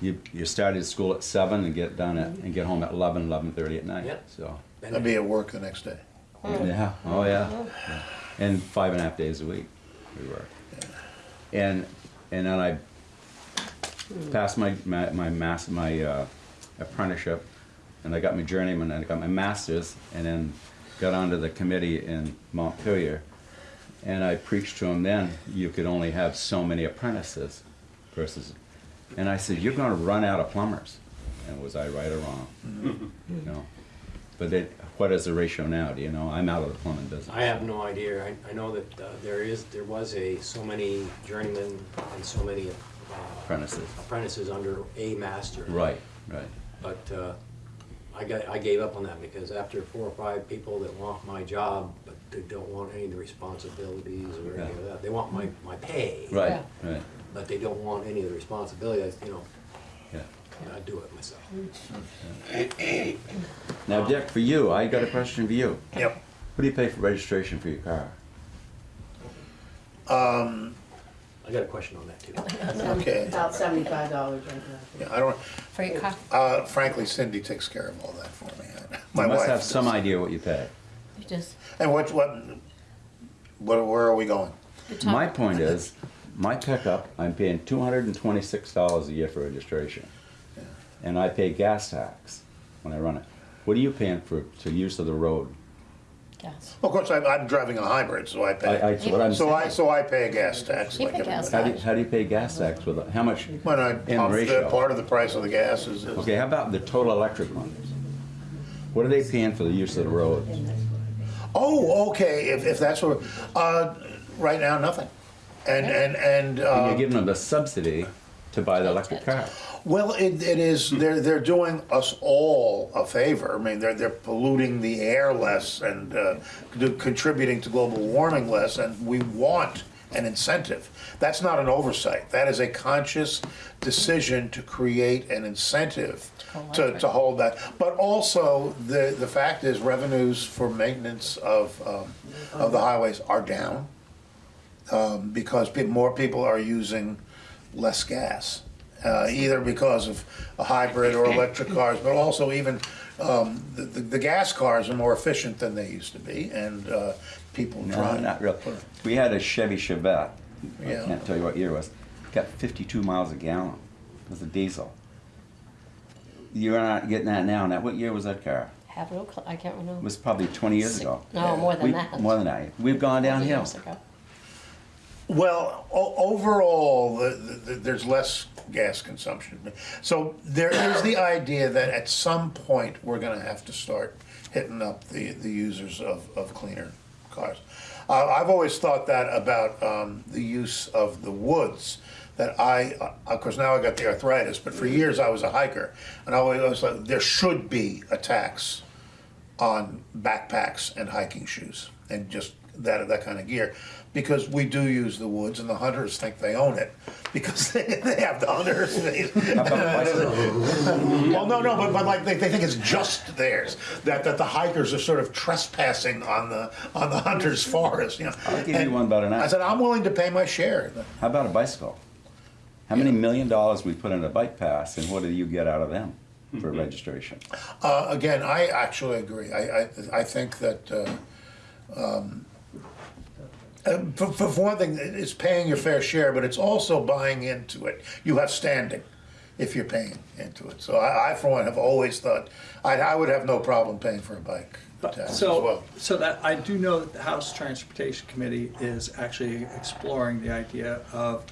You, you started school at seven and get done at, and get home at 11, 11.30 at night, Yep. so. I'd be at work the next day. Hmm. Yeah, oh yeah. yeah. And five and a half days a week we were. And, and then I hmm. passed my, my, my, my uh, apprenticeship and I got my journeyman and I got my master's and then got onto the committee in Montpelier and I preached to them then you could only have so many apprentices, versus, and I said you're going to run out of plumbers, and was I right or wrong? you know, but it, what is the ratio now? Do you know? I'm out of the plumbing business. I have no idea. I, I know that uh, there is, there was a, so many journeymen and so many uh, Apprentices. apprentices under a master. Right, right. But uh, I got, I gave up on that because after four or five people that want my job, but they don't want any of the responsibilities or any of that, they want my, my pay. Right, right, But they don't want any of the responsibilities, you know, yeah. I do it myself. Now, Dick, for you, I got a question for you. Yep. What do you pay for registration for your car? Um, I got a question on that too. okay. About seventy-five dollars right now. Yeah, I don't, For your car, uh, frankly, Cindy takes care of all that for me. My You must wife have does. some idea what you pay. You just, And what, what, what, where are we going? My point is, my pickup, I'm paying two hundred and twenty-six dollars a year for registration. And I pay gas tax when I run it. What are you paying for, to use of the road? Gas. Of course, I'm, I'm driving a hybrid, so I I, I, pay, what I'm so I, so I pay a gas tax You like pay gas everybody. How do, you- how do you pay gas tax with, it? how much? When I In pump, the part of the price of the gas is, is- Okay, how about the total electric ones? What are they paying for the use of the road? Oh, okay, if, if that's what, uh, right now, nothing. And, and, and, And you're uh, giving them the subsidy to buy the electric car. well, it, it is, they're, they're doing us all a favor. I mean, they're, they're polluting the air less and, uh, contributing to global warming less, and we want an incentive. That's not an oversight. That is a conscious decision to create an incentive to, to hold that. But also, the, the fact is revenues for maintenance of, um, of the highways are down um, because pe- more people are using less gas, uh, either because of a hybrid or electric cars, but also even um, the, the, the gas cars are more efficient than they used to be, and uh, people No, drive. not real. We had a Chevy Chevette. Yeah. I can't tell you what year it was. Got 52 miles a gallon. It was a diesel. You're not getting that now. Now, what year was that car? Have no, cl- I can't remember. It was probably 20 years ago. No, more than We- that. More than that. We've gone downhill. years ago. Well, o- overall, the, the, there's less gas consumption. So there is the idea that at some point, we're gonna have to start hitting up the, the users of, of cleaner cars. Uh, I've always thought that about, um, the use of the woods, that I, uh, of course, now I got the arthritis, but for years I was a hiker, and I always thought, there should be a tax on backpacks and hiking shoes and just that that kind of gear because we do use the woods and the hunters think they own it because they, they have the hunters. well, no, no, but, but like they, they think it's just theirs. That that the hikers are sort of trespassing on the on the hunter's forest. You know. I'll give And you one better than I said I'm willing to pay my share. How about a bicycle? How many million dollars we put in a bike pass, and what do you get out of them for registration? Uh, again, I actually agree. I, I, I think that, uh, um, uh, for, for for one thing, it's paying your fair share, but it's also buying into it. You have standing if you're paying into it. So I, I for one, have always thought, I, I would have no problem paying for a bike But- tax as So, well. so that, I do know that the House Transportation Committee is actually exploring the idea of,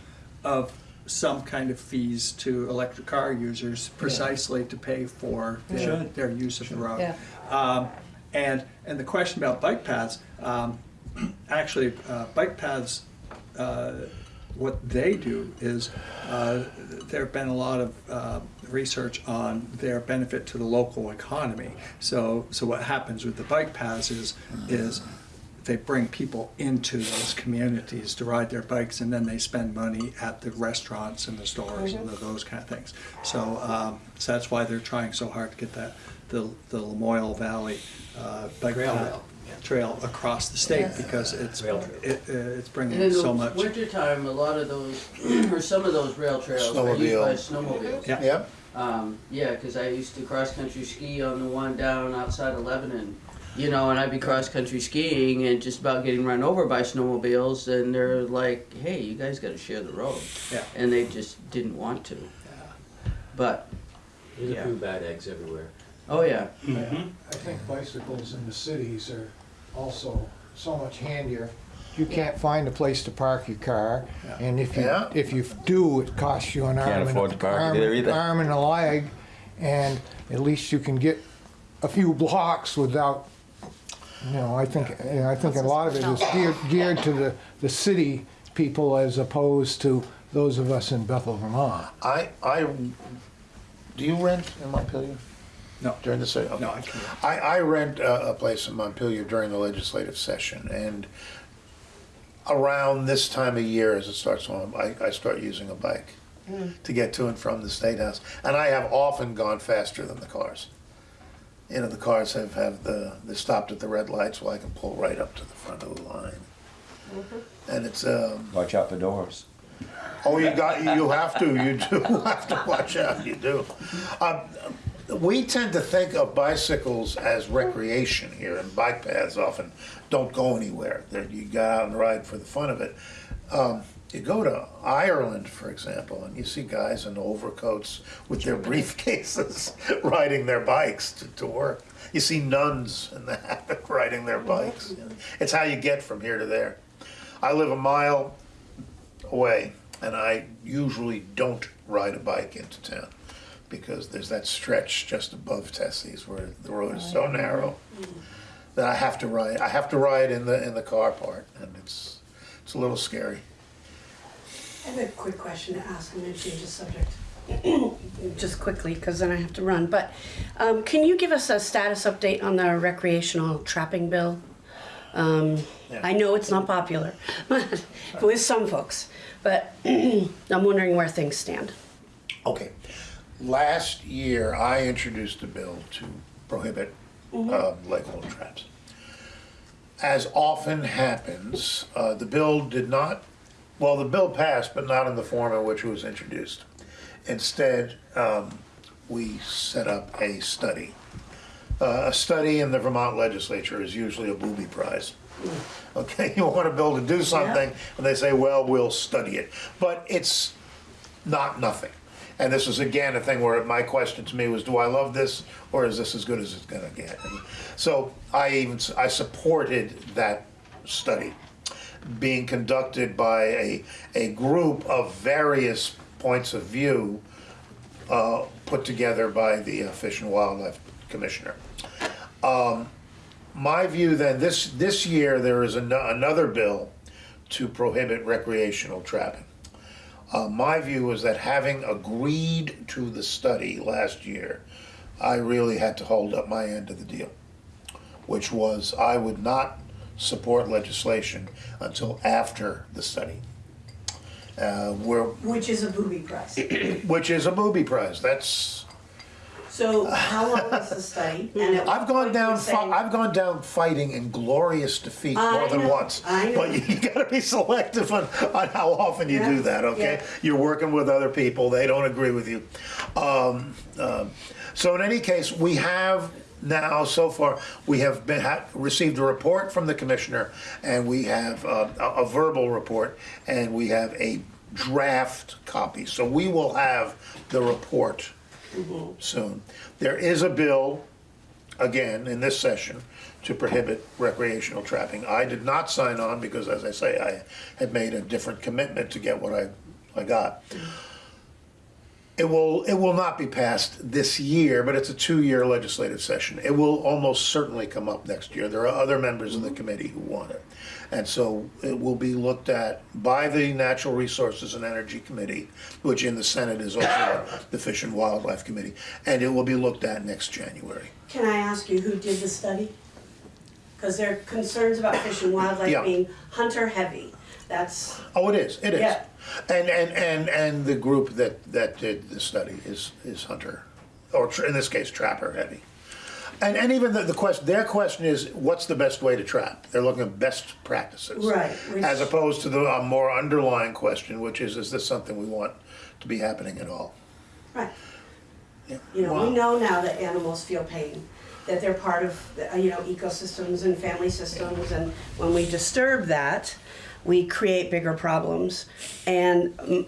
of some kind of fees to electric car users precisely to pay for their, Should. their use of the road. Yeah. Um, and, and the question about bike paths, um, actually, uh, bike paths, uh, what they do is, uh, there have been a lot of uh, research on their benefit to the local economy. So, so what happens with the bike paths is, is they bring people into those communities to ride their bikes, and then they spend money at the restaurants and the stores and the- those kind of things. So, um, so that's why they're trying so hard to get that, the, the Lamoille Valley, uh, bike Trail path rail, yeah. Trail across the state, Yes. because it's, Rail it, uh, it's And bringing in so the much. wintertime, a lot of those, or some of those rail trails are used by snowmobiles. Yeah. Yep, Um, yeah, because I used to cross country ski on the one down outside of Lebanon, you know, and I'd be cross country skiing and just about getting run over by snowmobiles, and they're like, "Hey, you guys got to share the road," Yeah. and they just didn't want to. Yeah. But There's a few bad eggs everywhere. oh yeah, I think bicycles in the cities are also so much handier. You can't find a place to park your car, and if you, Yeah. if you do, it costs you an Can't arm and, afford to park arm, there either. arm and a leg, and at least you can get a few blocks without, you know, I think, and I think a lot of it is geared, geared to the, the city people as opposed to those of us in Bethel, Vermont. I, I, do you rent in Montpelier No, during the session? no, I can't. I, I rent a, a place in Montpelier during the legislative session, and around this time of year, as it starts on, I, I start using a bike to get to and from the State House, and I have often gone faster than the cars. You know, the cars have, have the, they stopped at the red lights, well, I can pull right up to the front of the line. And it's, um, Watch out for doors. Oh, you got, you have to, you do have to watch out, you do. Um, We tend to think of bicycles as recreation here, and bike paths often don't go anywhere. They're, you go out and ride for the fun of it. Um, you go to Ireland, for example, and you see guys in overcoats with their briefcases riding their bikes to, to work. You see nuns in the hammock riding their bikes. It's how you get from here to there. I live a mile away, and I usually don't ride a bike into town because there's that stretch just above Tessie's where the road is so narrow that I have to ride. I have to ride in the in the car part, and it's it's a little scary. I have a quick question to ask, I'm gonna change the subject. Just quickly, because then I have to run, but, um, can you give us a status update on the recreational trapping bill? Um, Yeah. I know it's not popular, with some folks, but I'm wondering where things stand. Okay, last year I introduced a bill to prohibit uh, leg hold traps. As often happens, uh, the bill did not, well, the bill passed, but not in the form in which it was introduced. Instead, um, we set up a study. Uh, a study in the Vermont legislature is usually a booby prize. Okay, you want a bill to do something, and they say, well, we'll study it. But it's not nothing. And this is again a thing where my question to me was, do I love this or is this as good as it's gonna get? And So I even, I supported that study being conducted by a, a group of various points of view uh, put together by the uh, Fish and Wildlife Commissioner. Um, My view then, this, this year, there is ano- another bill to prohibit recreational trapping. Uh, my view was that having agreed to the study last year, I really had to hold up my end of the deal, which was I would not support legislation until after the study. Uh, where, Which is a booby prize. which is a booby prize, that's, So how long is the study? And I've gone point do you down, I've gone down fighting in glorious defeat I more than know, once. I know. But you, you gotta be selective on, on how often you do that, okay? yeah. You're working with other people, they don't agree with you. Um, um, so in any case, we have now, so far, we have been, ha received a report from the commissioner, and we have uh, a, a verbal report, and we have a draft copy. So we will have the report soon. There is a bill, again, in this session, to prohibit recreational trapping. I did not sign on because, as I say, I had made a different commitment to get what I, I got. It will, it will not be passed this year, but it's a two-year legislative session. It will almost certainly come up next year. There are other members of the mm-hmm. committee who want it. And so it will be looked at by the Natural Resources and Energy Committee, which in the Senate is also the Fish and Wildlife Committee, and it will be looked at next January. Can I ask you who did the study? Because there are concerns about fish and wildlife Yeah. being hunter heavy. That's, Oh, it is, it is. Yeah. And, and, and, and the group that, that did the study is, is hunter, or tr- in this case, trapper heavy. And, and even the, the question, their question is, what's the best way to trap? They're looking at best practices. Right, which- As opposed to the uh, more underlying question, which is, is this something we want to be happening at all? right. Yeah. You know, Wow. we know now that animals feel pain, that they're part of, uh, you know, ecosystems and family systems, and when we disturb that, we create bigger problems. And m-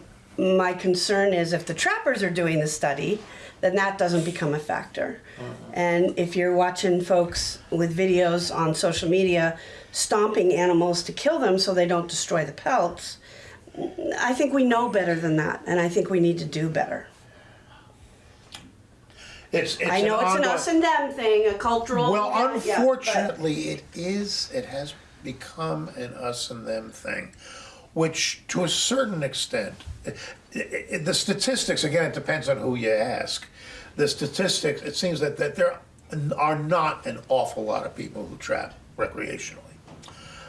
my concern is if the trappers are doing the study, then that doesn't become a factor. Uh-huh. And if you're watching folks with videos on social media stomping animals to kill them so they don't destroy the pelts, I think we know better than that, and I think we need to do better. It's, it's I know it's an us and them thing, a cultural. Well, yeah, yeah, unfortunately, it is, it has become an us and them thing, which to a certain extent, the statistics, again, it depends on who you ask. The statistics, it seems that, that there are not an awful lot of people who trap recreationally.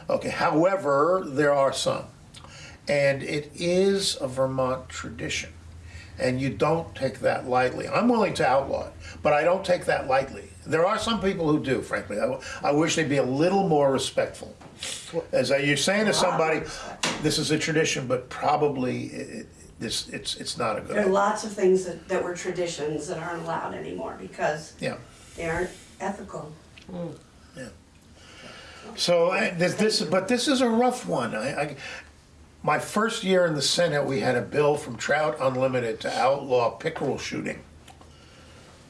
Okay, however, there are some. And it is a Vermont tradition. And you don't take that lightly. I'm willing to outlaw it, but I don't take that lightly. There are some people who do, frankly. I, I wish they'd be a little more respectful. As I- you're saying to somebody, this is a tradition, but probably it, this, it's, it's not a good There are idea. lots of things that, that were traditions that aren't allowed anymore because Yeah. they aren't ethical. Yeah. So I- this, this, but this is a rough one. I, I, my first year in the Senate, we had a bill from Trout Unlimited to outlaw pickerel shooting.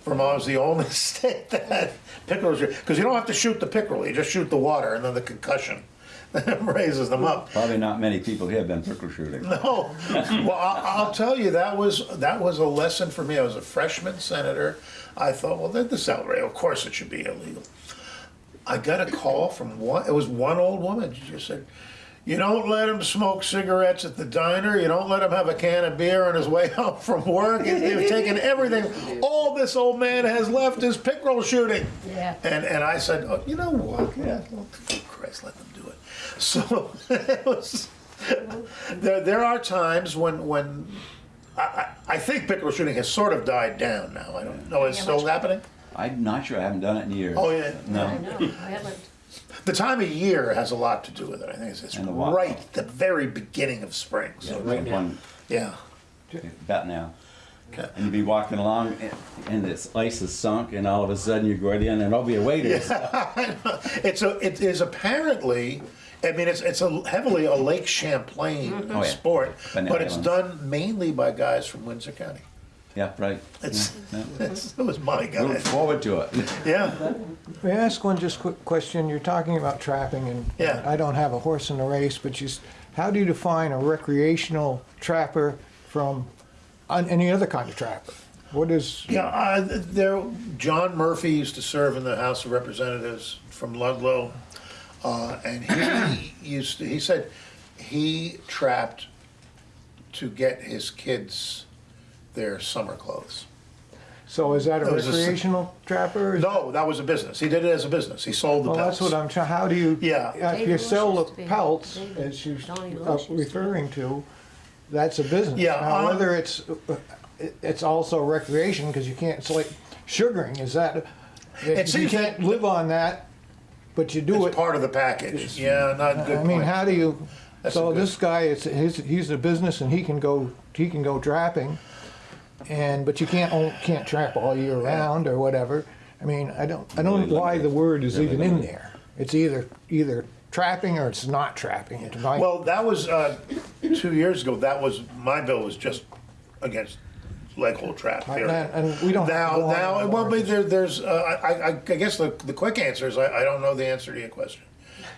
Vermont was the only state that had pickerel shooting because you don't have to shoot the pickerel; you just shoot the water, and then the concussion raises them up. Probably not many people here have been pickerel shooting. No, well, I'll, I'll tell you that was that was a lesson for me. I was a freshman senator. I thought, well, this is outrageous. Of course, it should be illegal. I got a call from one. It was one old woman. She just said, "You don't let him smoke cigarettes at the diner. You don't let him have a can of beer on his way home from work. He- They've taken everything. All this old man has left is pickerel shooting." Yeah. And and I said, oh, "You know what? Yeah, well, Christ, let them do it." So it was. There, there are times when when I, I, I think pickerel shooting has sort of died down now. I don't know. It's Yeah, still happening. I'm not sure, I haven't done it in years. Oh yeah. I No. know, I haven't. The time of year has a lot to do with it. I think it's, it's And the wa- right at the very beginning of spring. So, right now. One, yeah. about now. Okay. And you'd be walking along and- and this ice is sunk and all of a sudden you go in and there'll be a waiter. It's a it is apparently. I mean, it's it's a heavily a Lake Champlain mm-hmm. Oh, yeah. sport, Banana but it's islands. done mainly by guys from Windsor County. Yeah, right. It's, Yeah, yeah. it's it was my Look guys. forward to it. Yeah. May I ask one just quick question? You're talking about trapping, and Yeah. I don't have a horse in the race, but just how do you define a recreational trapper from an- any other kind of trapper? What is Yeah, uh, there, John Murphy used to serve in the House of Representatives from Ludlow, uh, and he used to, he said he trapped to get his kids their summer clothes. so? Is that a It was a s- recreational trapper? No, that was a business. He did it as a business. He sold the Well, pelts. that's what I'm trying. How do you? Yeah. uh, If David you Lush sell used to the be- pelts, David- as you Donnie uh, used to be. referring to, that's a business. Yeah, Now, um, whether it's uh, it- it's also recreation because you can't. It's like sugaring. Is that? It you seems can't that- live on that, but you do it. It's it. part of the package. Yeah, not good I mean, point. how do you? That's so good- this guy, it's his. He's a business, and he can go. He can go trapping, and but you can't own, can't trap all year round or whatever. I mean, I don't. I don't know why the word is even in there. It's either either trapping or it's not trapping. It's my, Well, that was, uh, two years ago, that was, my bill was just against leg hold trap, I- period. and we don't. have Now, go on now, anymore. well, but there, there's, uh, I, I, I guess the, the quick answer is I, I don't know the answer to your question.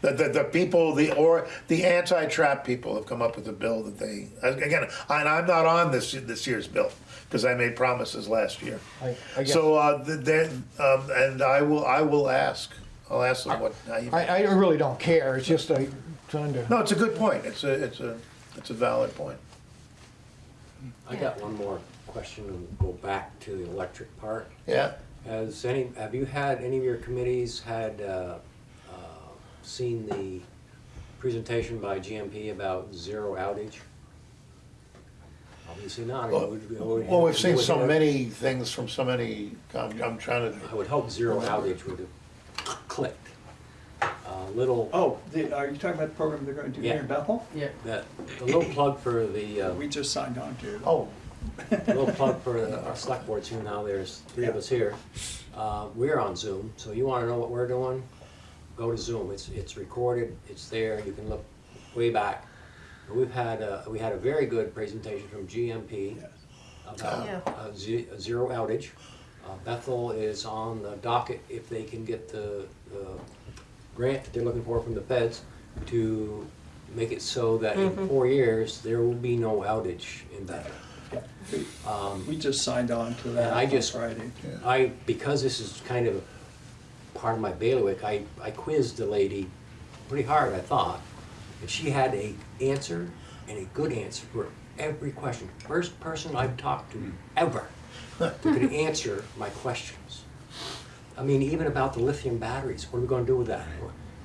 The, the, the people, the, or, the anti-trap people have come up with a bill that they, again, and I'm not on this, this year's bill, because I made promises last year. I- I guess- So, uh, the, the, um, and I will, I will ask, I'll ask them what, how you. I, I really don't care. It's just I trying to. No, it's a good point. It's a, it's a, it's a valid point. I got one more question and go back to the electric part. Yeah. Has any, have you had, any of your committees had uh, uh, seen the presentation by GMP about zero outage? Obviously not. Well, well, we've seen so many things from so many, I'm, I'm trying to, I would hope zero outage would have clicked. Uh, Little, Oh, the, are you talking about the program they're going to do here in Bethel? Yeah. that, a little plug for the, uh, We just signed on to. oh, a little plug for the- our select boards here now, there's three of us here. Uh, We're on Zoom, so you wanna know what we're doing? Go to Zoom, it's, it's recorded, it's there, you can look way back. We've had, a- we had a very good presentation from GMP Yes. about Yeah. a ze- a zero outage. Uh, Bethel is on the docket if they can get the, the grant that they're looking for from the feds to make it so that in four years, there will be no outage in Bethel. Um, We just signed on to that And I just- Friday. I, because this is kind of part of my bailiwick, I, I quizzed the lady pretty hard, I thought. And she had a answer and a good answer for every question. First person I've talked to ever that could answer my questions. I mean, even about the lithium batteries, what are we gonna do with that?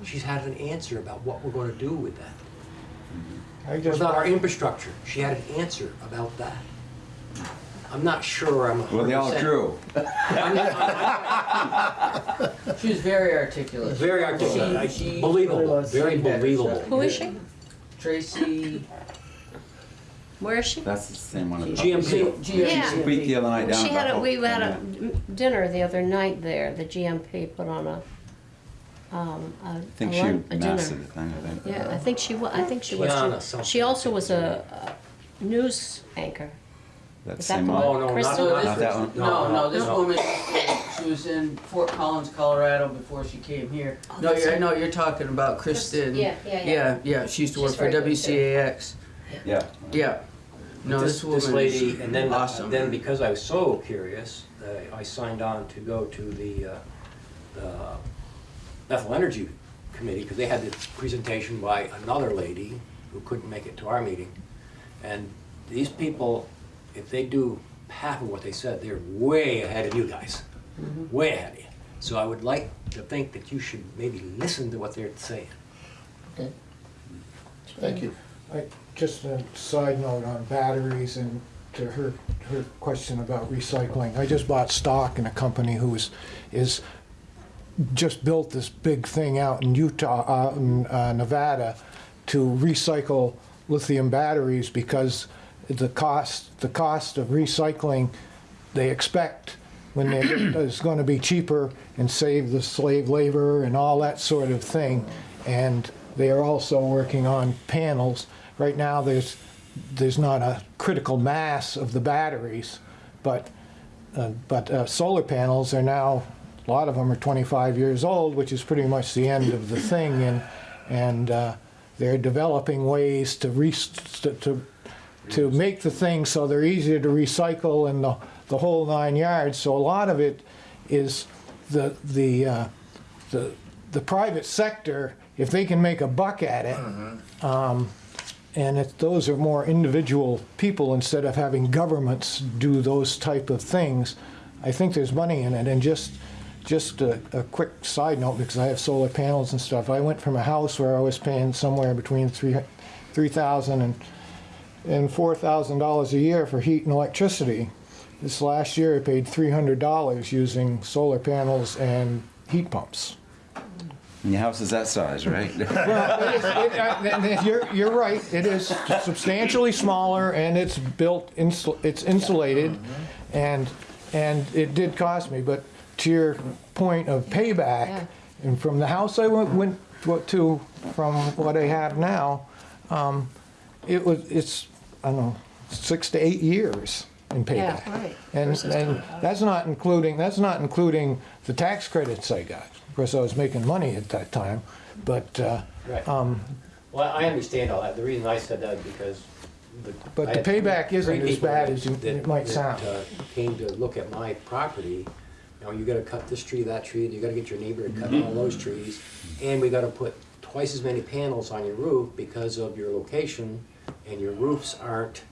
She's had an answer about what we're gonna do with that. Mm-hmm. I What just, about our infrastructure? She had an answer about that. I'm not sure I'm a Well, they all 100% true. I'm not- I'm- She was very articulate. Very articulate, She- she believable, really was very saying better believable. Who is she? Tracy. Where is she? That's the same one. GMP. Yeah. She speak the other night down She had a, Bethel. we had a dinner the other night there, the GMP put on a, um, a, I think a she lun- a mastered dinner. the thing, I think. Yeah, I think she wa, I think she Kiana was, something. she, she also was a, a news anchor. That Is that same the one. Oh, no, not, Kristen? No, not Not this, that one? no, no, this No. woman, she was in Fort Collins, Colorado before she came here. Oh, No, that's you're, I right. know, you're talking about Kristen. Yeah, yeah, yeah. Yeah, yeah, she used to work She's for very good, too. WCAX. Yeah. Yeah. No, this, this woman. this lady, and then, awesome. then because I was so curious, uh, I signed on to go to the, uh, the Bethel Energy Committee, because they had this presentation by another lady who couldn't make it to our meeting. And these people, if they do half of what they said, they're way ahead of you guys, way ahead of you. So I would like to think that you should maybe listen to what they're saying. okay. Thank you. I, just a side note on batteries and to her, her question about recycling. I just bought stock in a company who is, is just built this big thing out in Utah, uh, in uh, Nevada, to recycle lithium batteries because the cost, the cost of recycling, they expect when they is going to be cheaper and save the slave labor and all that sort of thing. And they are also working on panels. Right now, there's there's not a critical mass of the batteries, but uh, but uh, solar panels are now a lot of them are 25 years old, which is pretty much the end of the thing, and and uh, they're developing ways to re- to, to make the things so they're easier to recycle and the, the whole nine yards. So a lot of it is the the uh, the the private sector, if they can make a buck at it, um, and it, those are more individual people instead of having governments do those type of things. I think there's money in it. And just just a, a quick side note, because I have solar panels and stuff. I went from a house where I was paying somewhere between three three thousand and and four thousand dollars a year for heat and electricity. This last year, I paid three hundred dollars using solar panels and heat pumps. And your house is that size, right? Well, it is, it, uh, you're, you're right, it is substantially smaller and it's built, insul, it's insulated and, and it did cost me, but to your point of Yeah. payback, and from the house I went, went to, from what I have now, um, it was, it's, I don't know, six to eight years in Yeah, payback. right. And, Versus and that's not including, that's not including the tax credits I got. Of course, I was making money at that time, but, uh, Right. um, Well, I understand all that. The reason I said that is because the. But I the payback isn't as people bad as you- that- it might that, sound. uh, Came to look at my property. You know, you gotta cut this tree, that tree, you gotta get your neighbor to cut all those trees. And we gotta put twice as many panels on your roof because of your location and your roofs aren't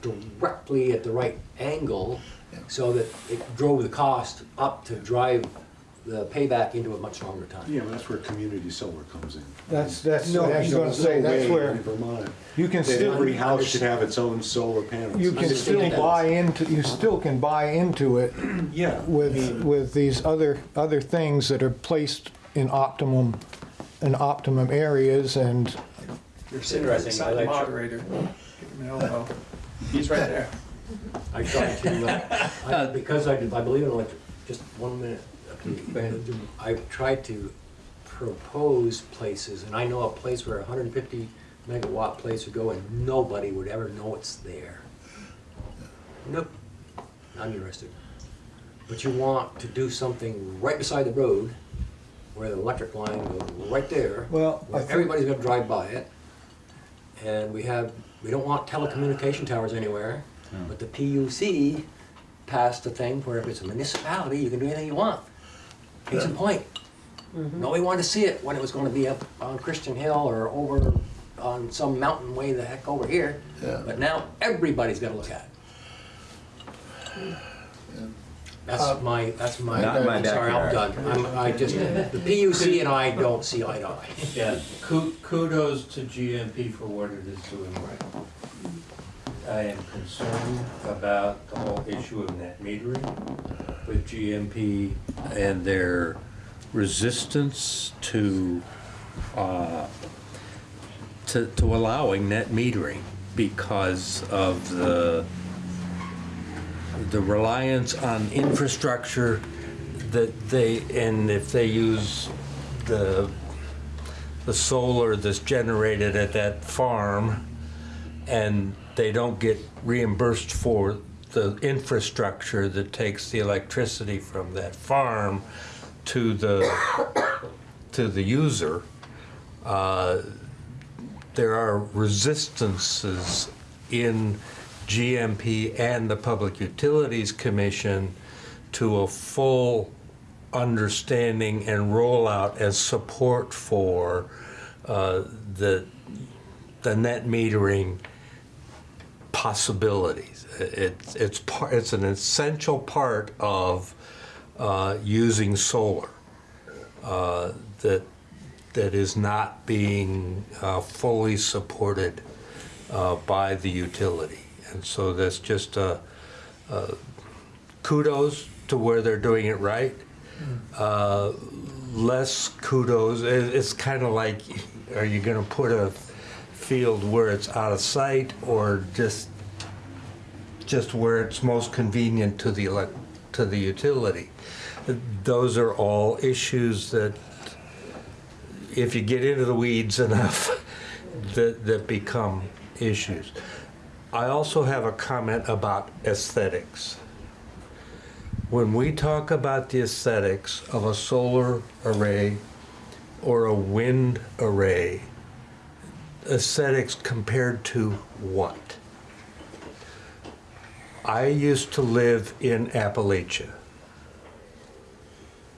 directly at the right angle. So that it drove the cost up to drive the payback into a much longer time. Yeah, that's where community solar comes in. That's, that's, No, I was gonna say, that's way where in Vermont you can that still, every house should have its own solar panels. you can still Understand. buy into, you still can buy into it Yeah. with, with these other, other things that are placed in optimum, in optimum areas and, You're sitting right Interesting. beside I the like- moderator. Give him an elbow. He's right there. I try to, uh, I- because I, I believe in electric, just one minute. I've tried to propose places, and I know a place where a hundred and fifty megawatt place would go and nobody would ever know it's there. Nope, not interested. But you want to do something right beside the road, where the electric line goes right there. Well, I where think- everybody's gonna drive by it. And we have, we don't want telecommunication towers anywhere, hmm. but the PUC passed a thing where if it's a municipality, you can do anything you want. Case in point, mm-hmm. nobody wanted to see it when it was gonna be up on Christian Hill or over on some mountain way the heck over here. Yeah. But now everybody's gotta look at it. Hmm. That's my, that's my, Not my I'm sorry, I'm backyard. done. I'm, I just, the PUC and I don't see eye to eye. Yeah, ku- kudos to GMP for what it is doing right. I am concerned about the whole issue of net metering with GMP and their resistance to, uh, to, to allowing net metering because of the, the reliance on infrastructure that they, and if they use the the solar that's generated at that farm and they don't get reimbursed for the infrastructure that takes the electricity from that farm to the to the user uh, there are resistances in GMP and the Public Utilities Commission to a full understanding and rollout and support for uh, the, the net metering possibilities. It's, it's, par- it's an essential part of uh, using solar uh, that, that is not being uh, fully supported uh, by the utility. And so that's just uh, uh, kudos to where they're doing it right. Uh, Less kudos, it- it's kind of like, are you gonna put a field where it's out of sight or just, just where it's most convenient to the elec, to the utility? Those are all issues that, if you get into the weeds enough, that, that become issues. I also have a comment about aesthetics. When we talk about the aesthetics of a solar array or a wind array, aesthetics compared to what? I used to live in Appalachia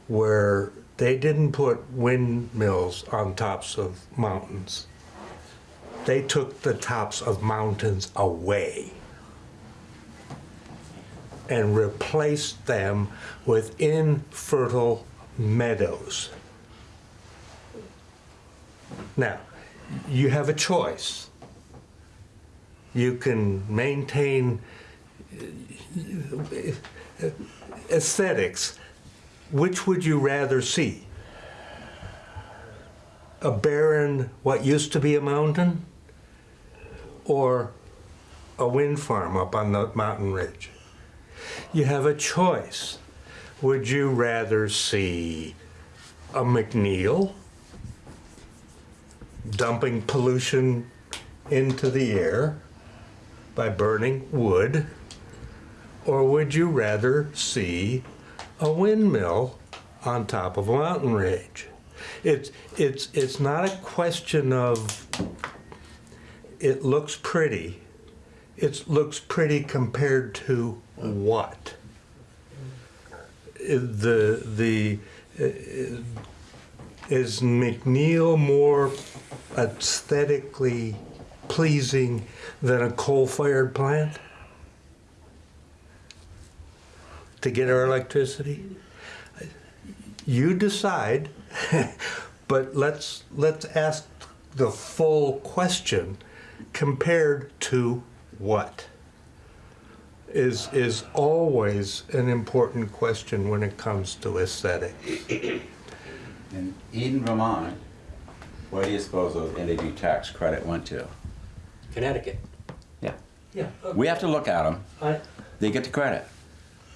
where they didn't put windmills on tops of mountains. They took the tops of mountains away and replaced them with infertile meadows. Now, you have a choice. You can maintain uh, aesthetics. Which would you rather see? A barren, what used to be a mountain? Or a wind farm up on the mountain ridge? You have a choice. Would you rather see a McNeil dumping pollution into the air by burning wood? Or would you rather see a windmill on top of a mountain ridge? It's, it's, it's not a question of it looks pretty. It looks pretty compared to what? The, the, uh, is McNeil more aesthetically pleasing than a coal-fired plant? To get our electricity? you decide, but let's, let's ask the full question compared to what? Is, is always an important question when it comes to aesthetic. In Eden, Vermont, where do you suppose those energy tax credit went to? Connecticut. Yeah. Yeah. We have to look at them. I, They get the credit.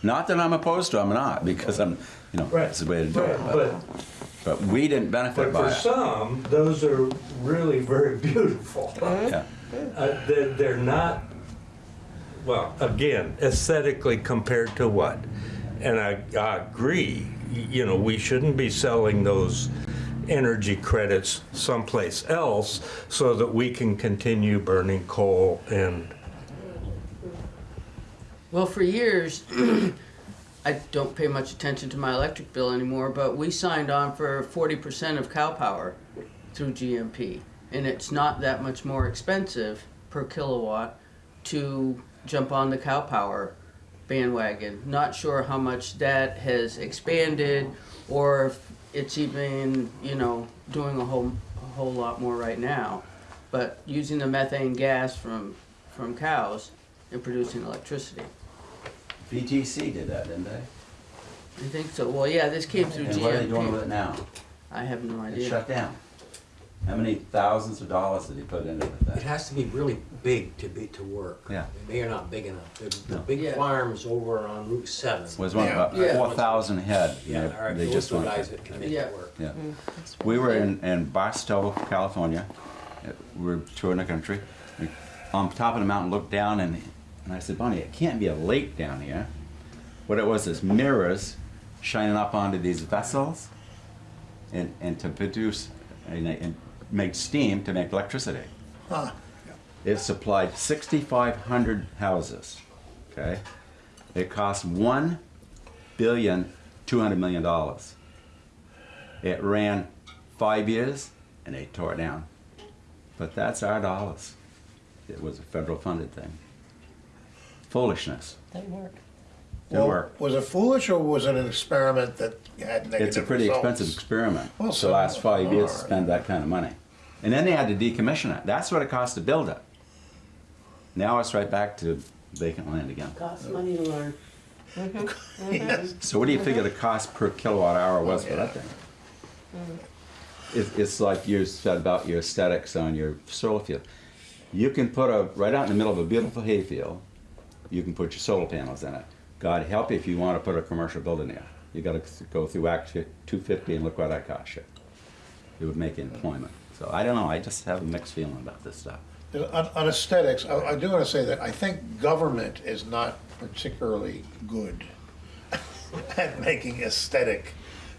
Not that I'm opposed to them, I'm not, because I'm, you know, Right. that's the way to do it. But, but, but we didn't benefit but by for it. some, those are really very beautiful. Yeah. Uh, they're, they're not, well, again, aesthetically compared to what? And I, I agree, you know, we shouldn't be selling those energy credits someplace else so that we can continue burning coal and, Well, for years, I don't pay much attention to my electric bill anymore, but we signed on for 40% of cow power through GMP. And it's not that much more expensive per kilowatt to jump on the cow power bandwagon. Not sure how much that has expanded or if it's even, you know, doing a whole, a whole lot more right now. But using the methane gas from, from cows and producing electricity. BTC did that, didn't they? I think so. Well, yeah, this came through And what are they doing with it now? I have no idea. shut down. How many thousands of dollars did he put into that? it that? has to be really big to be, to work. Yeah. They are not big enough. The, the No. big Yeah. farms over on Route seven. Was one about Yeah. four thousand head. Yeah, and all right, They those just are the went. guys that can make Yeah. it work. Yeah. We were in, in Barstow, California. Uh, We were touring the country. We, on top of the mountain, looked down and, and I said, Bonnie, it can't be a lake down here. What it was is mirrors shining up onto these vessels and, and to produce and, and make steam to make electricity. Huh. It supplied 6,500 houses. Okay, it cost one billion two hundred million dollars. It ran five years and they tore it down. But that's our dollars. It was a federal funded thing. Foolishness. Didn't work. Didn't Well, work. Was it foolish or was it an experiment that had negative It's a pretty results? expensive experiment. Well, the last five years to spend that kind of money. And then they had to decommission it. That's what it cost to build it. Now it's right back to vacant land again. Costs money to learn. Yes. Mm-hmm. Mm-hmm. So what do you figure the cost per kilowatt hour was for that thing? Mm-hmm. It's, it's like you said about your aesthetics on your solar field. You can put a, right out in the middle of a beautiful hayfield, you can put your solar panels in it. God help you if you want to put a commercial building there. You gotta go through Act two fifty and look what that costs you. It would make employment. So I don't know, I just have a mixed feeling about this stuff. On, on aesthetics, I, I do want to say that I think government is not particularly good at making aesthetic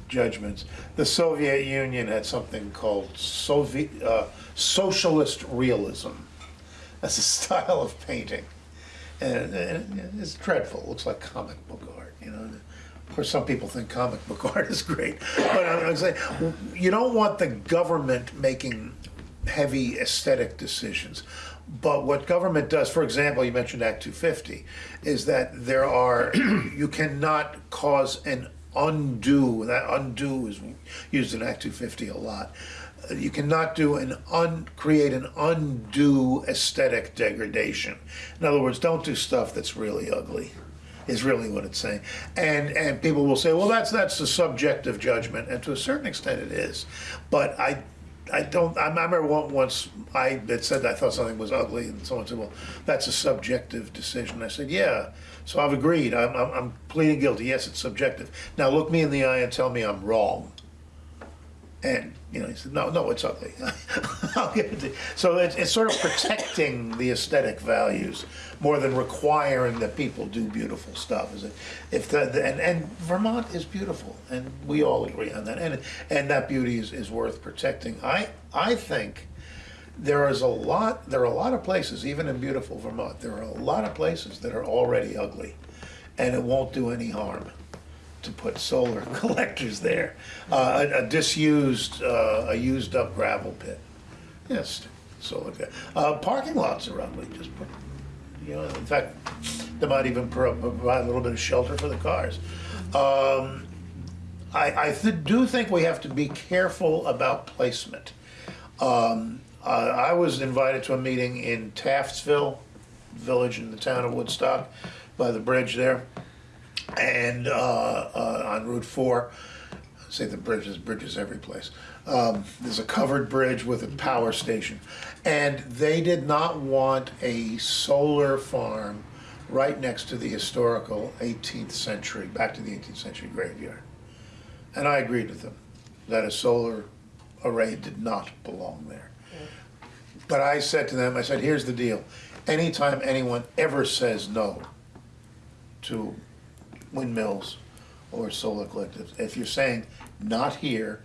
judgments. The Soviet Union had something called Soviet, uh, socialist realism. That's a style of painting. And, and it's dreadful. It looks like comic book art, you know. Of course, some people think comic book art is great, but I'm, saying you don't want the government making heavy aesthetic decisions. But what government does, for example, you mentioned Act 250, is that there are you cannot cause an undue. That undue is used in Act 250 a lot. You cannot do an un, create an undue aesthetic degradation. In other words, don't do stuff that's really ugly is really what it's saying. And and people will say, well, that's that's the subjective judgment, and to a certain extent it is. But I I don't. I remember once I had said I thought something was ugly, and someone said, well, that's a subjective decision. I said, yeah. So I've agreed. I'm I'm, I'm pleading guilty. Yes, it's subjective. Now look me in the eye and tell me I'm wrong. And you know, he said, "No, no, it's ugly." It. So it's, it's sort of protecting the aesthetic values more than requiring that people do beautiful stuff. Is it? If the, the and, and Vermont is beautiful, and we all agree on that, and and that beauty is, is worth protecting. I I think there is a lot. There are a lot of places, even in beautiful Vermont, there are a lot of places that are already ugly, and it won't do any harm to put solar collectors there. Uh, a, a disused, uh, a used up gravel pit. Yes, solar. Uh, parking lots are ugly. Just put, you know, in fact, they might even pro- provide a little bit of shelter for the cars. Um, I, I th- do think we have to be careful about placement. Um, uh, I was invited to a meeting in Taftsville, village in the town of Woodstock, by the bridge there, and uh, uh, on Route 4. Say the bridges, bridges every place. Um, there's a covered bridge with a power station, and they did not want a solar farm right next to the historical 18th century, back to the 18th century graveyard. And I agreed with them that a solar array did not belong there. But I said to them, I said, here's the deal. Anytime anyone ever says no to windmills or solar collectives, if you're saying not here,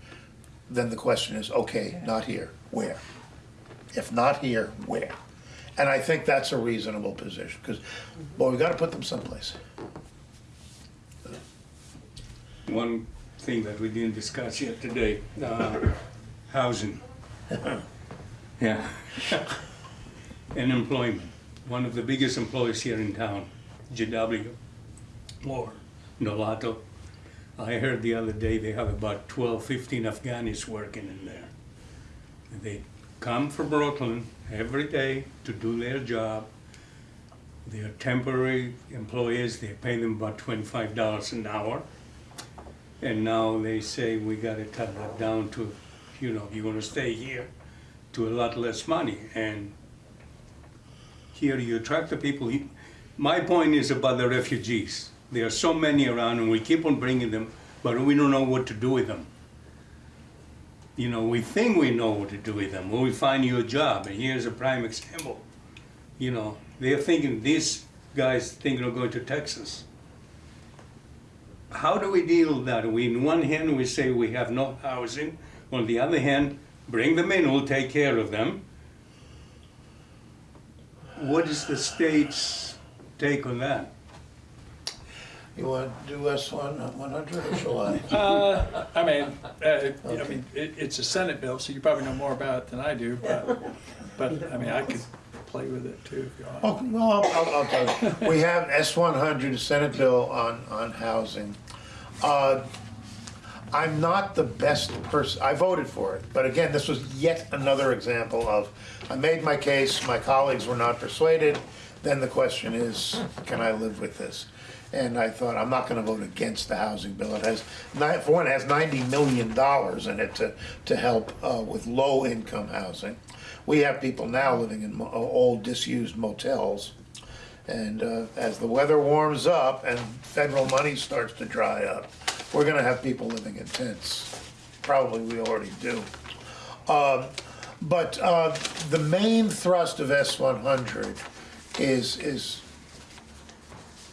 then the question is, okay, not here, where? If not here, where? And I think that's a reasonable position, because, boy, we've gotta put them someplace. One thing that we didn't discuss yet today, uh, housing. Yeah. and employment. One of the biggest employers here in town, GW or Nolato. I heard the other day they have about 12, 15 Afghanis working in there. They come from Brooklyn every day to do their job. They're temporary employees, they pay them about $25 an hour. And now they say we gotta cut that down to, you know, you're gonna stay here to a lot less money. And here you attract the people. My point is about the refugees. There are so many around and we keep on bringing them, but we don't know what to do with them. You know, we think we know what to do with them. When we find you a job, and here's a prime example. You know, they're thinking, these guys thinking of going to Texas. How do we deal with that? We, in one hand, we say we have no housing. On the other hand, bring them in, we'll take care of them. What is the state's take on that? You want to do S one, one hundred, or shall I? Uh, I mean, uh, I mean, it, it's a Senate bill, so you probably know more about it than I do, but, but, I mean, I could play with it too if you want. Oh, well, I'll, I'll- I'll tell you. We have S one hundred, Senate bill on, on housing. Uh, I'm not the best person, I voted for it, but again, this was yet another example of, I made my case, my colleagues were not persuaded, then the question is, can I live with this? And I thought, I'm not gonna vote against the housing bill, it has, for one, it has ninety million dollars in it to, to help, uh, with low-income housing. We have people now living in old disused motels, and uh, as the weather warms up and federal money starts to dry up, we're gonna have people living in tents. Probably we already do. Um, But uh, the main thrust of S one hundred is, is,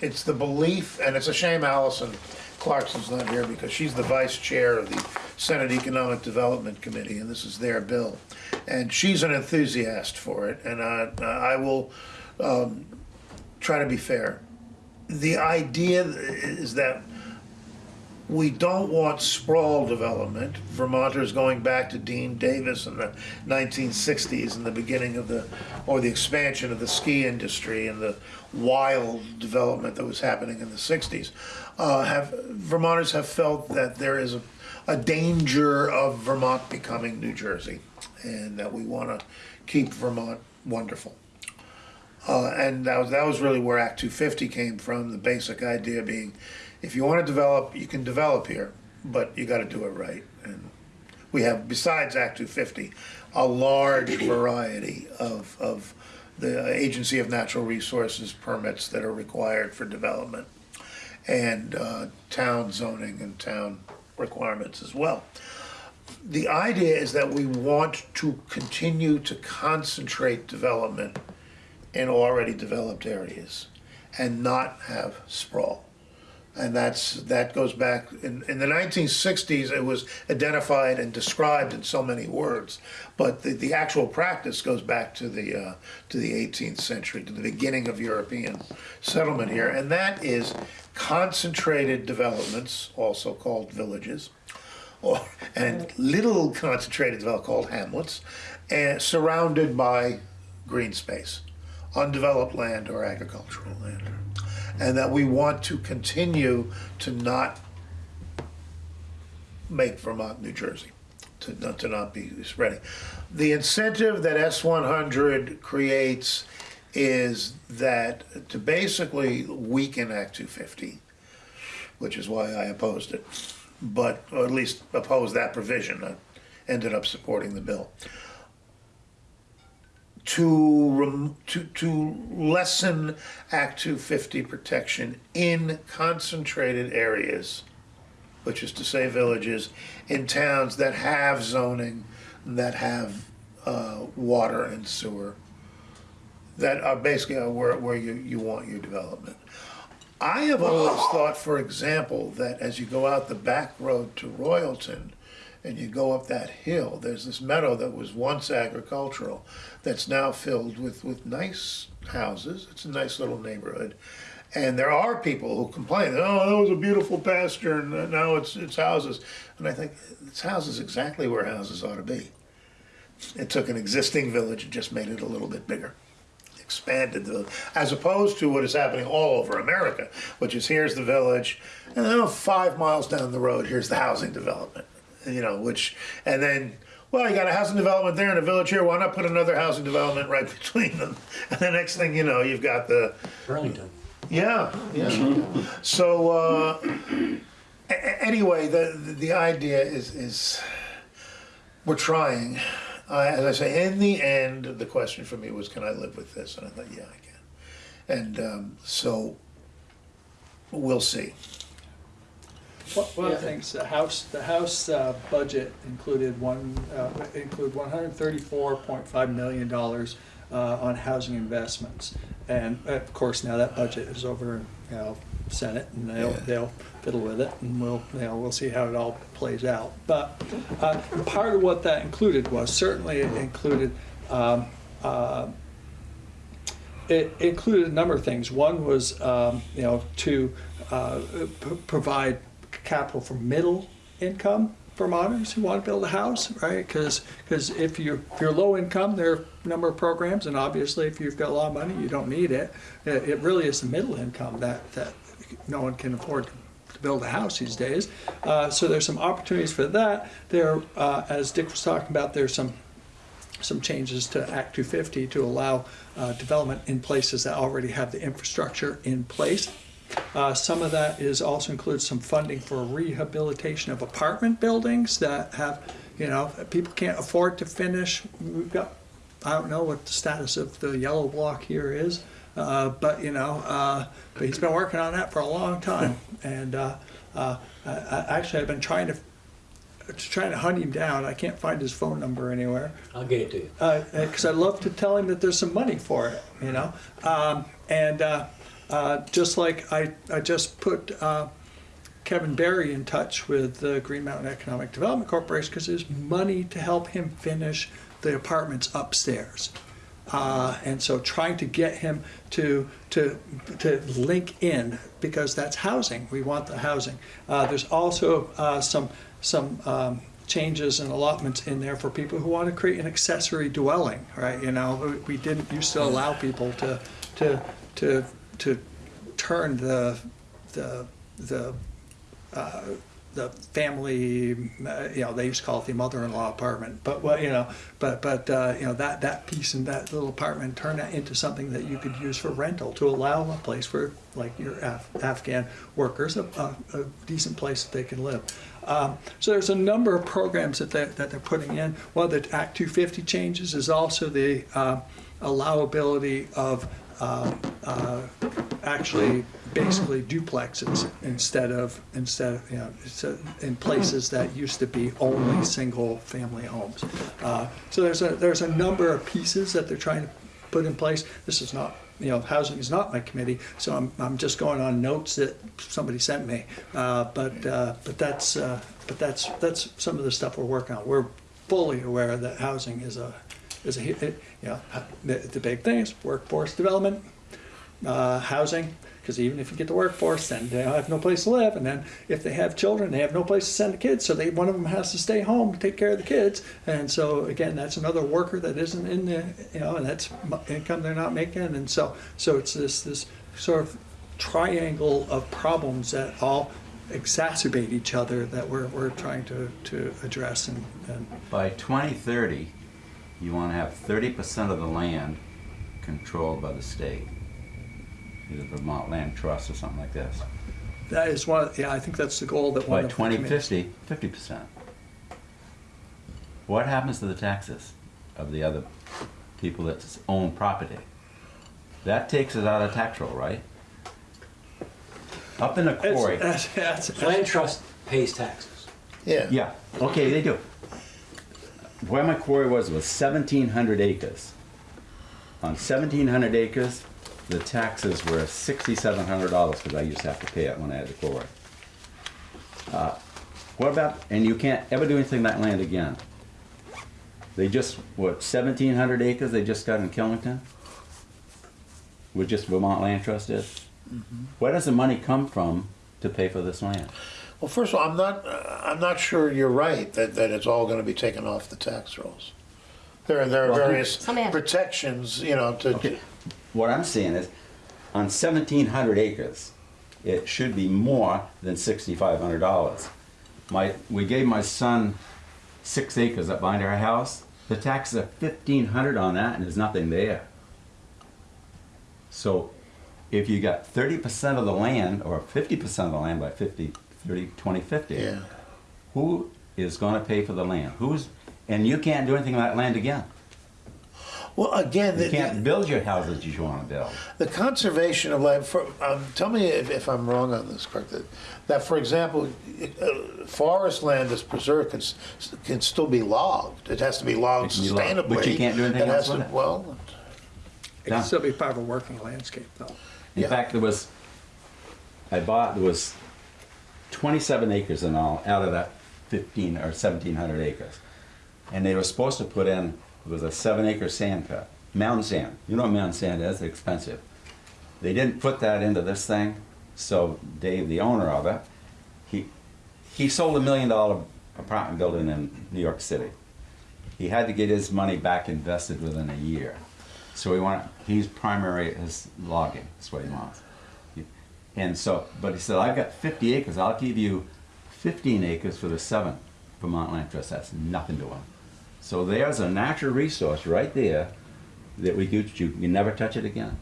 it's the belief, and it's a shame Alison Clarkson's not here because she's the vice chair of the Senate Economic Development Committee, and this is their bill. And she's an enthusiast for it, and I, I will um, try to be fair. The idea is that we don't want sprawl development. Vermonters going back to Deane Davis in the 1960s and the beginning of the, or the expansion of the ski industry and the wild development that was happening in the 60s, uh, have, Vermonters have felt that there is a, a danger of Vermont becoming New Jersey and that we want to keep Vermont wonderful. Uh, and that was, that was really where Act 250 came from, the basic idea being, if you want to develop, you can develop here, but you got to do it right. And we have, besides Act 250, a large variety of, of the Agency of Natural Resources permits that are required for development, and uh, town zoning and town requirements as well. The idea is that we want to continue to concentrate development in already developed areas and not have sprawl. And that's, that goes back, in, in the 1960s, it was identified and described in so many words. But the, the actual practice goes back to the, uh, to the 18th century, to the beginning of European settlement here. And that is concentrated developments, also called villages, or, and little concentrated development called hamlets, and surrounded by green space, undeveloped land or agricultural land. And that we want to continue to not make Vermont, New Jersey, to not, to not be spreading. The incentive that S one hundred creates is that to basically weaken Act two fifty, which is why I opposed it, but, or at least opposed that provision. I ended up supporting the bill. To, to, to lessen Act two fifty protection in concentrated areas, which is to say villages, in towns that have zoning, that have, uh, water and sewer, that are basically are where, where you, you want your development. I have always thought, for example, that as you go out the back road to Royalton and you go up that hill, there's this meadow that was once agricultural that's now filled with, with nice houses. It's a nice little neighborhood. And there are people who complain, oh, that was a beautiful pasture and now it's, it's houses. And I think it's houses exactly where houses ought to be. It took an existing village and just made it a little bit bigger expanded the, as opposed to what is happening all over America, which is here's the village, and then five miles down the road, here's the housing development. You know, which, and then, well, you got a housing development there and a village here, why not put another housing development right between them? And the next thing you know, you've got the, Burlington. yeah, yeah. So, uh, anyway, the, the, the idea is, is, we're trying. Uh, as I say, in the end, the question for me was, can I live with this? And I thought, yeah, I can. And, um, so, we'll see. One one of the things, the house, the house uh, budget included one, uh, include one hundred thirty-four point five million dollars uh, on housing investments. And uh, of course, now that budget is over, in, you know, Senate, and they'll, Yeah. they'll fiddle with it, and we'll, you know, we'll see how it all plays out. But uh, part of what that included was, certainly it included um, uh, it included a number of things. One was, um, you know, to uh, p- provide capital for middle income Vermonters who want to build a house, right? Because because if you're if you're low income, there are a number of programs, and obviously if you've got a lot of money, you don't need it. It, it really is the middle income that that no one can afford to to build a house these days. Uh, so there's some opportunities for that. There, uh, as Dick was talking about, there's some some changes to Act 250 to allow uh, development in places that already have the infrastructure in place. Uh, Some of that is also includes some funding for rehabilitation of apartment buildings that have, you know, people can't afford to finish. We've got, I don't know what the status of the yellow block here is, uh, but, you know, uh, but he's been working on that for a long time. And uh, uh, I- I- actually, I've been trying to, trying to hunt him down. I can't find his phone number anywhere I'll get it to you. because I'd love to tell him that there's some money for it, you know. Um, and uh, uh, just like I, I just put uh, Kevin Barry in touch with the Green Mountain Economic Development Corporation because there's money to help him finish the apartments upstairs. Uh, and so trying to get him to, to, to link in because that's housing. We want the housing. Uh, there's also uh, some, some um, changes and allotments in there for people who want to create an accessory dwelling, right? You know, we- didn't used to allow people to, to, to, to turn the, the, the uh, the family, uh, you know, they used to call it the mother-in-law apartment, but well, you know, but but uh, you know that that piece in that little apartment turn that into something that you could use for rental to allow a place for like your Af- Afghan workers a, a, a decent place that they can live. Um, so there's a number of programs that they, that they're putting in. One of the Act 250 changes is also the uh, allowability of um, uh, actually basically duplexes instead of instead of you know so in places that used to be only single family homes. Uh, so there's a there's a number of pieces that they're trying to put in place. This is not you know housing is not my committee, so I'm, I'm just going on notes that somebody sent me. Uh, but uh, but that's uh, but that's that's some of the stuff we're working on. We're fully aware that housing is a is a you know the, the big thing is workforce development, uh, housing. Because even if you get the workforce, then they have no place to live, and then if they have children, they have no place to send the kids. So they one of them has to stay home to take care of the kids, and so again, that's another worker that isn't in the you know, and that's income they're not making, and so so it's this this sort of triangle of problems that all exacerbate each other that we're, we're trying to, to address and, and By 2030, you want to have 30% of the land controlled by the state. Either Vermont Land Trust or something like this. that is one, yeah, I think that's the goal that one By of the committees- 2050, 50%. What happens to the taxes of the other people that own property? That takes it out of tax roll, right? Up in the It's- quarry. that's- that's- Land trust pays taxes. Yeah. Yeah, okay, they do. Where my quarry was was seventeen hundred acres. On seventeen hundred acres, the taxes were sixty-seven hundred dollars, because I used to have to pay it when I had the quarry. Uh, What about, and you can't ever do anything that land again. They just, what, seventeen hundred acres they just got in Killington? With just Vermont Land Trust is? Where does the money come from to pay for this land? Well, first of all, I'm not, uh, I'm not sure you're right that, that it's all gonna be taken off the tax rolls. There are, there are Well, various Somebody has- protections, you know, to, Okay, what I'm saying is, on seventeen hundred acres, it should be more than sixty-five hundred dollars. My, we gave my son six acres up behind our house, the taxes are fifteen hundred on that and there's nothing there. So, if you got thirty percent of the land, or fifty percent of the land by 50, 30, 20, 50, yeah. who is gonna pay for the land? Who's, and you can't do anything with that land again. Well, again, You the, can't build your houses you wanna build. the conservation of land, for, um, tell me if, if I'm wrong on this, Kirk, that, that for example, uh, forest land is preserved, can, can still be logged. It has to be logged It can logged, sustainably. but you can't do anything else has with it. Well, It can still be part of a working landscape, though. In Yeah. fact, there was, I bought, there was twenty-seven acres in all, out of that fifteen or seventeen hundred acres. And they were supposed to put in, it was a seven acre sand pit, mountain sand. You know what mountain sand is, it's expensive. They didn't put that into this thing, so Dave, the owner of it, he, he sold a million dollar apartment building in New York City. He had to get his money back invested within a year. So he want, he's primary his logging, that's what he wants. And so, but he said, I've got fifty acres, I'll give you fifteen acres for the seven Vermont Land Trust, that's nothing to him. So there's a natural resource right there that we could, you can never touch it again.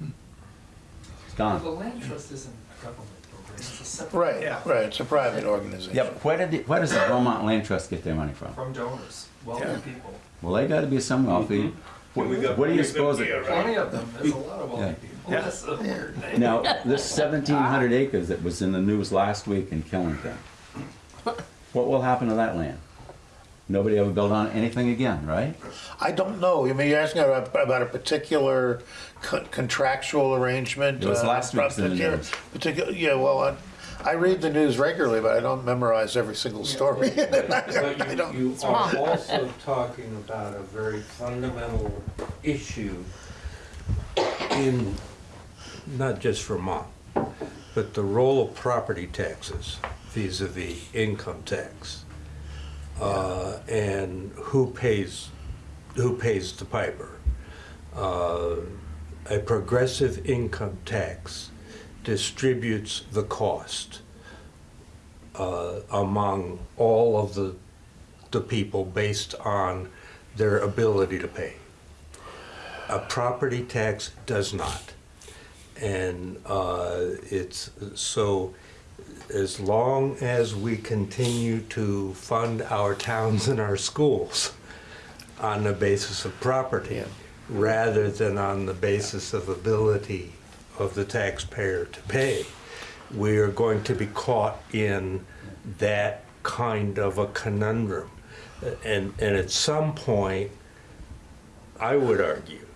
It's The gone. The land trust isn't a government program, it's a separate. right, Yeah. right, it's a private organization. Yeah, but where did, the- where does the Vermont Land Trust get their money from? From donors, wealthy Yeah. people. Well, they gotta be some wealthy. What we got what do you plenty of them suppose? it- here, Plenty of them, there's a lot of Yeah. wealthy people. Yeah. That's a weird name. Now, this seventeen hundred acres that was in the news last week in Killington, what will happen to that land? Nobody ever built on anything again, right? I don't know, I mean, you're asking about, about a particular co- contractual arrangement? It was uh, last week's in the particular- news. Particular, yeah, well, I, I read the news regularly, but I don't memorize every single story. But I you, don't- you are also talking about a very fundamental issue in, not just Vermont, but the role of property taxes vis-à-vis income tax. Uh, and who pays, who pays the piper? Uh, A progressive income tax distributes the cost uh, among all of the, the people based on their ability to pay. A property tax does not. And uh, it's, so as long as we continue to fund our towns and our schools on the basis of property, rather than on the basis of ability of the taxpayer to pay, we are going to be caught in that kind of a conundrum. And, and at some point, I would argue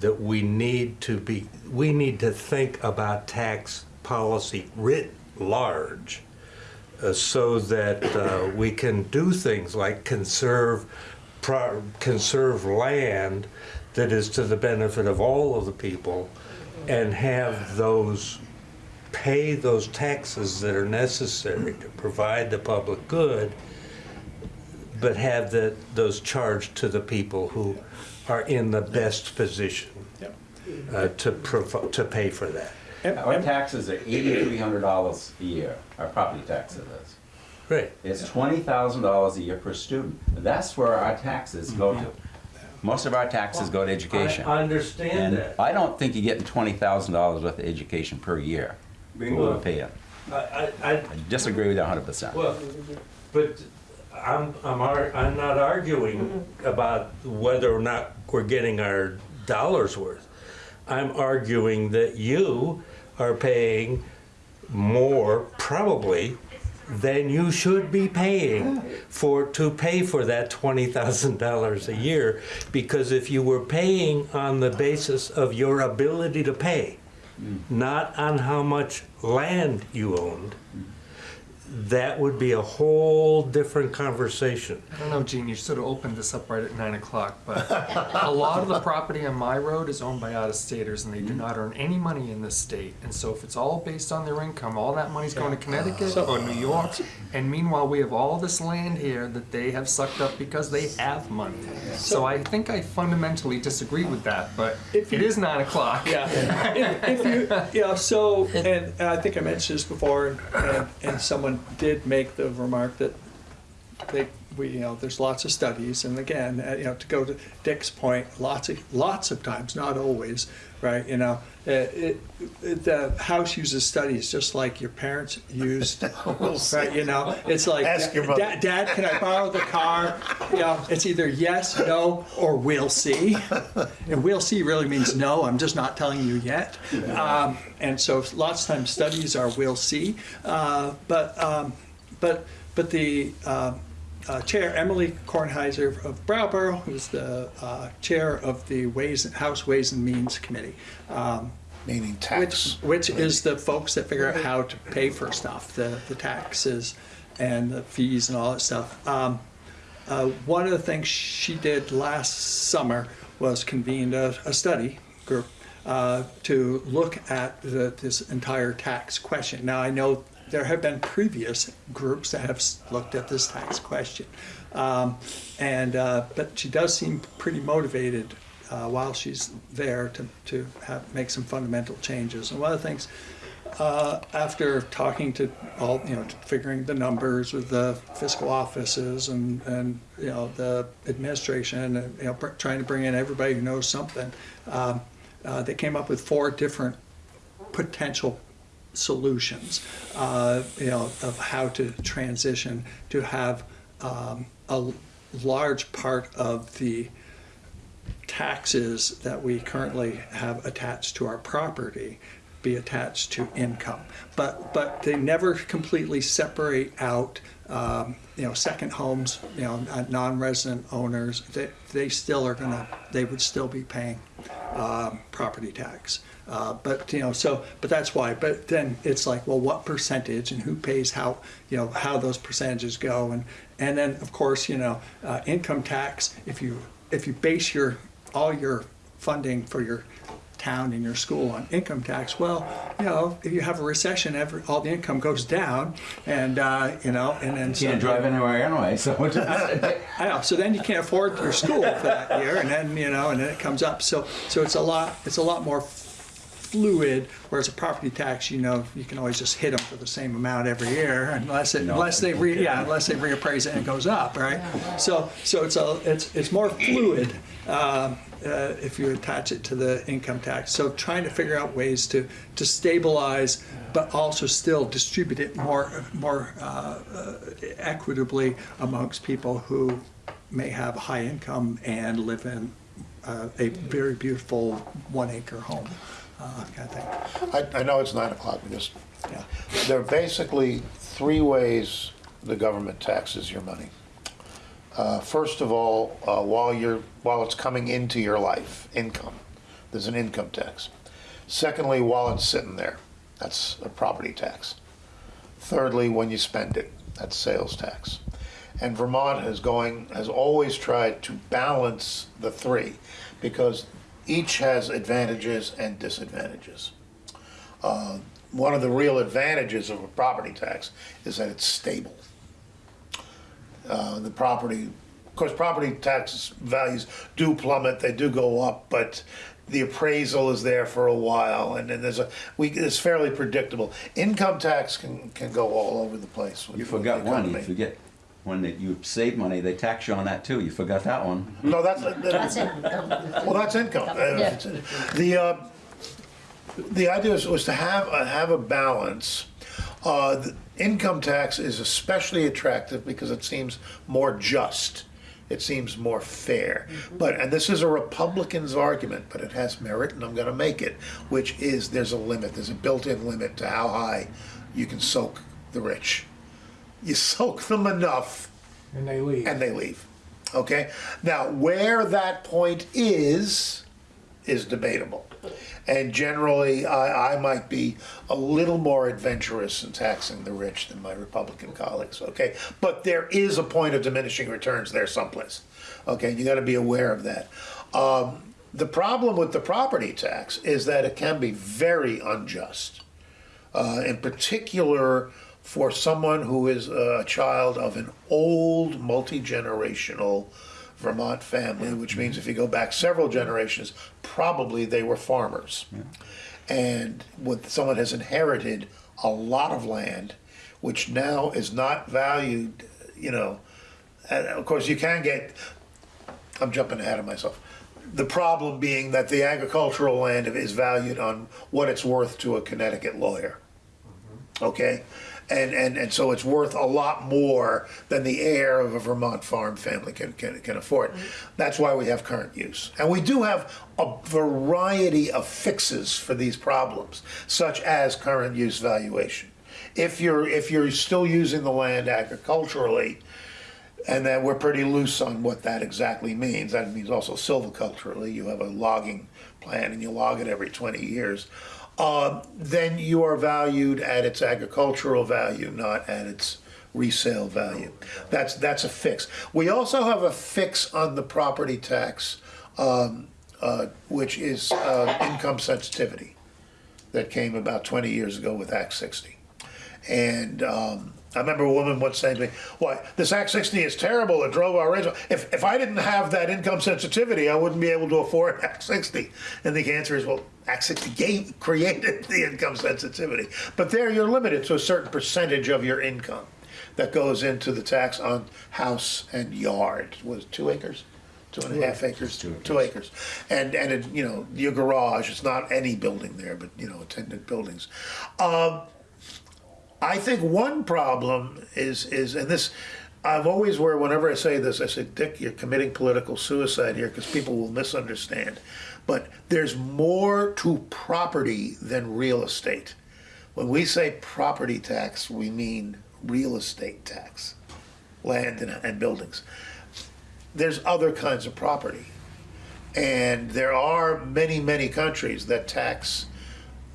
that we need to be, we need to think about tax policy writ large uh, so that uh, we can do things like conserve, conserve land that is to the benefit of all of the people and have those pay those taxes that are necessary to provide the public good, but have the, those charged to the people who are in the best position uh, to provi- to pay for that. Our taxes are eighty-three hundred dollars a year, our property tax it is. Right. It's twenty thousand dollars a year per student. That's where our taxes go to. Most of our taxes go to education. I understand And that. I don't think you're getting twenty thousand dollars worth of education per year. for what we're paying. I, I, I, I disagree with you hundred percent. well, but I'm, I'm, ar- I'm not arguing mm-hmm. about whether or not we're getting our dollars worth. I'm arguing that you are paying more, probably, than you should be paying for, to pay for that twenty thousand dollars a year. Because if you were paying on the basis of your ability to pay, not on how much land you owned, that would be a whole different conversation. I don't know, Gene, you should have opened this up right at nine o'clock, but a lot of the property on my road is owned by out-of-staters, and they do not earn any money in this state. And so if it's all based on their income, all that money's going to Connecticut or New York, and meanwhile, we have all this land here that they have sucked up because they have money. So I think I fundamentally disagree with that, but If you- is nine o'clock. Yeah, if, if you, yeah, so, and, and I think I mentioned this before, and, and, and someone did make the remark that they, we, you know, there's lots of studies, and again, uh, you know, to go to Dick's point, lots of, lots of times, not always, right, you know, uh, it, it, the house uses studies just like your parents used, right, you know, it's like, Ask your mother. Dad, Dad, can I borrow the car? You know, it's either yes, no, or we'll see. And we'll see really means no, I'm just not telling you yet. Um, and so lots of times studies are we'll see. Uh, but, um, but, but the uh, uh, chair, Emily Kornheiser of Brattleboro, who's the uh, chair of the Ways, House Ways and Means Committee, um, Meaning which, tax. which is the folks that figure out how to pay for stuff, the, the taxes and the fees and all that stuff. Um, uh, one of the things she did last summer was convened a, a study group uh, to look at the, this entire tax question. Now, I know there have been previous groups that have looked at this tax question. Um, and, uh, but she does seem pretty motivated uh, while she's there to, to have, make some fundamental changes. And one of the things uh, after talking to all, you know, figuring the numbers with the fiscal offices and, and, you know, the administration and, you know, trying to bring in everybody who knows something, um, uh, they came up with four different potential solutions, uh, you know, of how to transition to have um, a large part of the taxes that we currently have attached to our property be attached to income. But, but they never completely separate out, um, you know, second homes, you know, uh, non-resident owners, they, they still are gonna, they would still be paying, um, property tax. Uh, but, you know, so, but that's why, but then it's like, well, what percentage and who pays how, you know, how those percentages go and, and then, of course, you know, uh, income tax, if you, if you base your, all your funding for your town and your school on income tax, well, you know, if you have a recession, every, all the income goes down and, uh, you know, and then. you so, Can't drive anywhere anyway, so. I know. So then you can't afford your school for that year, and then you know, and then it comes up. So so it's a lot. It's a lot more fluid. Whereas a property tax, you know, you can always just hit them for the same amount every year, unless it, unless they re, yeah, unless they reappraise it and it goes up, right? So so it's a it's it's more fluid. Um, uh, if you attach it to the income tax, so trying to figure out ways to to stabilize, but also still distribute it more more uh, uh, equitably amongst people who may have high income and live in uh, a very beautiful one acre home, uh, kind of thing. I, I know it's nine o'clock, we just, Yeah. there are basically three ways the government taxes your money. Uh, First of all, uh, while you're, while it's coming into your life, income, there's an income tax. Secondly, while it's sitting there, that's a property tax. Thirdly, when you spend it, that's sales tax. And Vermont is going, has always tried to balance the three because each has advantages and disadvantages. Uh, One of the real advantages of a property tax is that it's stable. Uh, The property, of course, property tax values do plummet, they do go up, but the appraisal is there for a while, and then there's a, we, it's fairly predictable. Income tax can, can go all over the place. with- You forgot one, you forget, when that you save money, they tax you on that too, you forgot that one. No, that's, That's it. Well, that's income. Uh, Yeah. The, uh, the idea was, was to have, a- have a balance. Uh, the Income tax is especially attractive because it seems more just. It seems more fair. But, and this is a Republican's argument, but it has merit and I'm gonna make it, which is there's a limit, there's a built-in limit to how high you can soak the rich. You soak them enough And they leave. and they leave. Okay? Now, where that point is, is debatable. And generally, I, I might be a little more adventurous in taxing the rich than my Republican colleagues, okay? But there is a point of diminishing returns there someplace, okay? You gotta be aware of that. Um, the problem with the property tax is that it can be very unjust uh, in particular for someone who is a child of an old multi-generational Vermont family, which means if you go back several generations, probably they were farmers. And when someone has inherited a lot of land, which now is not valued, you know, of course you can get, I'm jumping ahead of myself. The problem being that the agricultural land is valued on what it's worth to a Connecticut lawyer. Mm-hmm. Okay? And, and, and so it's worth a lot more than the heir of a Vermont farm family can, can, can afford. That's why we have current use. And we do have a variety of fixes for these problems, such as current use valuation. If you're, if you're still using the land agriculturally, and then we're pretty loose on what that exactly means. That means also silviculturally, you have a logging plan and you log it every 20 years. Um, then you are valued at its agricultural value, not at its resale value. That's that's a fix. We also have a fix on the property tax, um, uh, which is uh, income sensitivity, that came about 20 years ago with Act 60. And um, I remember a woman once saying to me, "Why this Act 60 is terrible? It drove our rates. up." If if I didn't have that income sensitivity, I wouldn't be able to afford Act 60." And the answer is, well, Act 60 gave, created the income sensitivity, but there you're limited to a certain percentage of your income that goes into the tax on house and yard. Was it two acres? Two and a half acres, Two acres. two acres, and and it, you know your garage. It's not any building there, but you know attendant buildings. Um, I think one problem is is and this I've always where whenever I say this I say Dick you're committing political suicide here because people will misunderstand. But there's more to property than real estate. When we say property tax we mean real estate tax land and, and buildings. There's other kinds of property. And there are many many countries that tax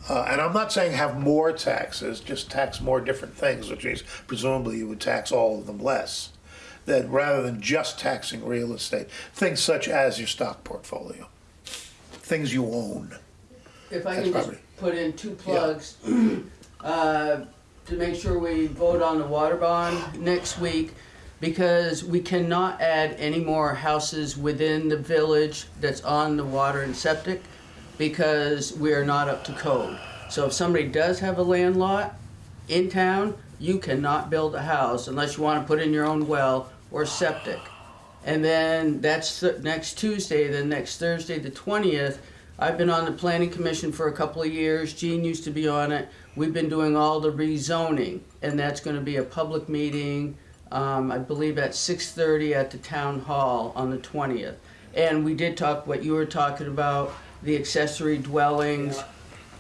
uh, and I'm not saying have more taxes, just tax more different things, which means presumably you would tax all of them less. That rather than just taxing real estate, things such as your stock portfolio, things you own. If I That's can just put in two plugs, uh, to make sure we vote on the water bond next week, because we cannot add any more houses within the village that's on the water and septic, because we are not up to code. So if somebody does have a land lot in town, you cannot build a house unless you wanna put in your own well or septic. And then that's th- next Tuesday, then next Thursday, the twentieth. I've been on the planning commission for a couple of years. Gene used to be on it. We've been doing all the rezoning, and that's gonna be a public meeting, um, I believe at six thirty at the town hall on the twentieth. And we did talk what you were talking about, the accessory dwellings,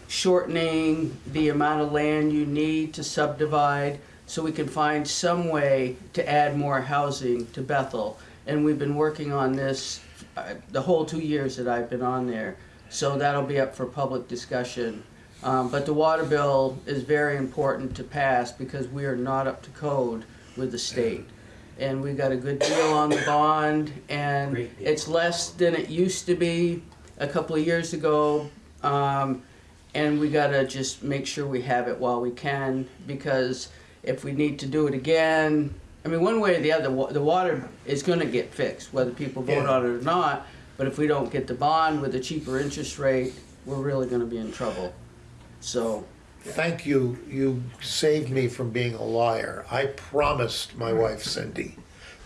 shortening the amount of land you need to subdivide so we can find some way to add more housing to Bethel. And we've been working on this uh, the whole two years that I've been on there. So that'll be up for public discussion. Um, but the water bill is very important to pass because we are not up to code with the state. And we got a good deal on the bond and it's less than it used to be a couple of years ago. Um, and we gotta just make sure we have it while we can, because if we need to do it again, I mean, one way or the other, wa- the water is gonna get fixed, whether people vote Yeah. on it or not. But if we don't get the bond with a cheaper interest rate, we're really gonna be in trouble. So, Thank you, you saved me from being a liar. I promised my wife Cindy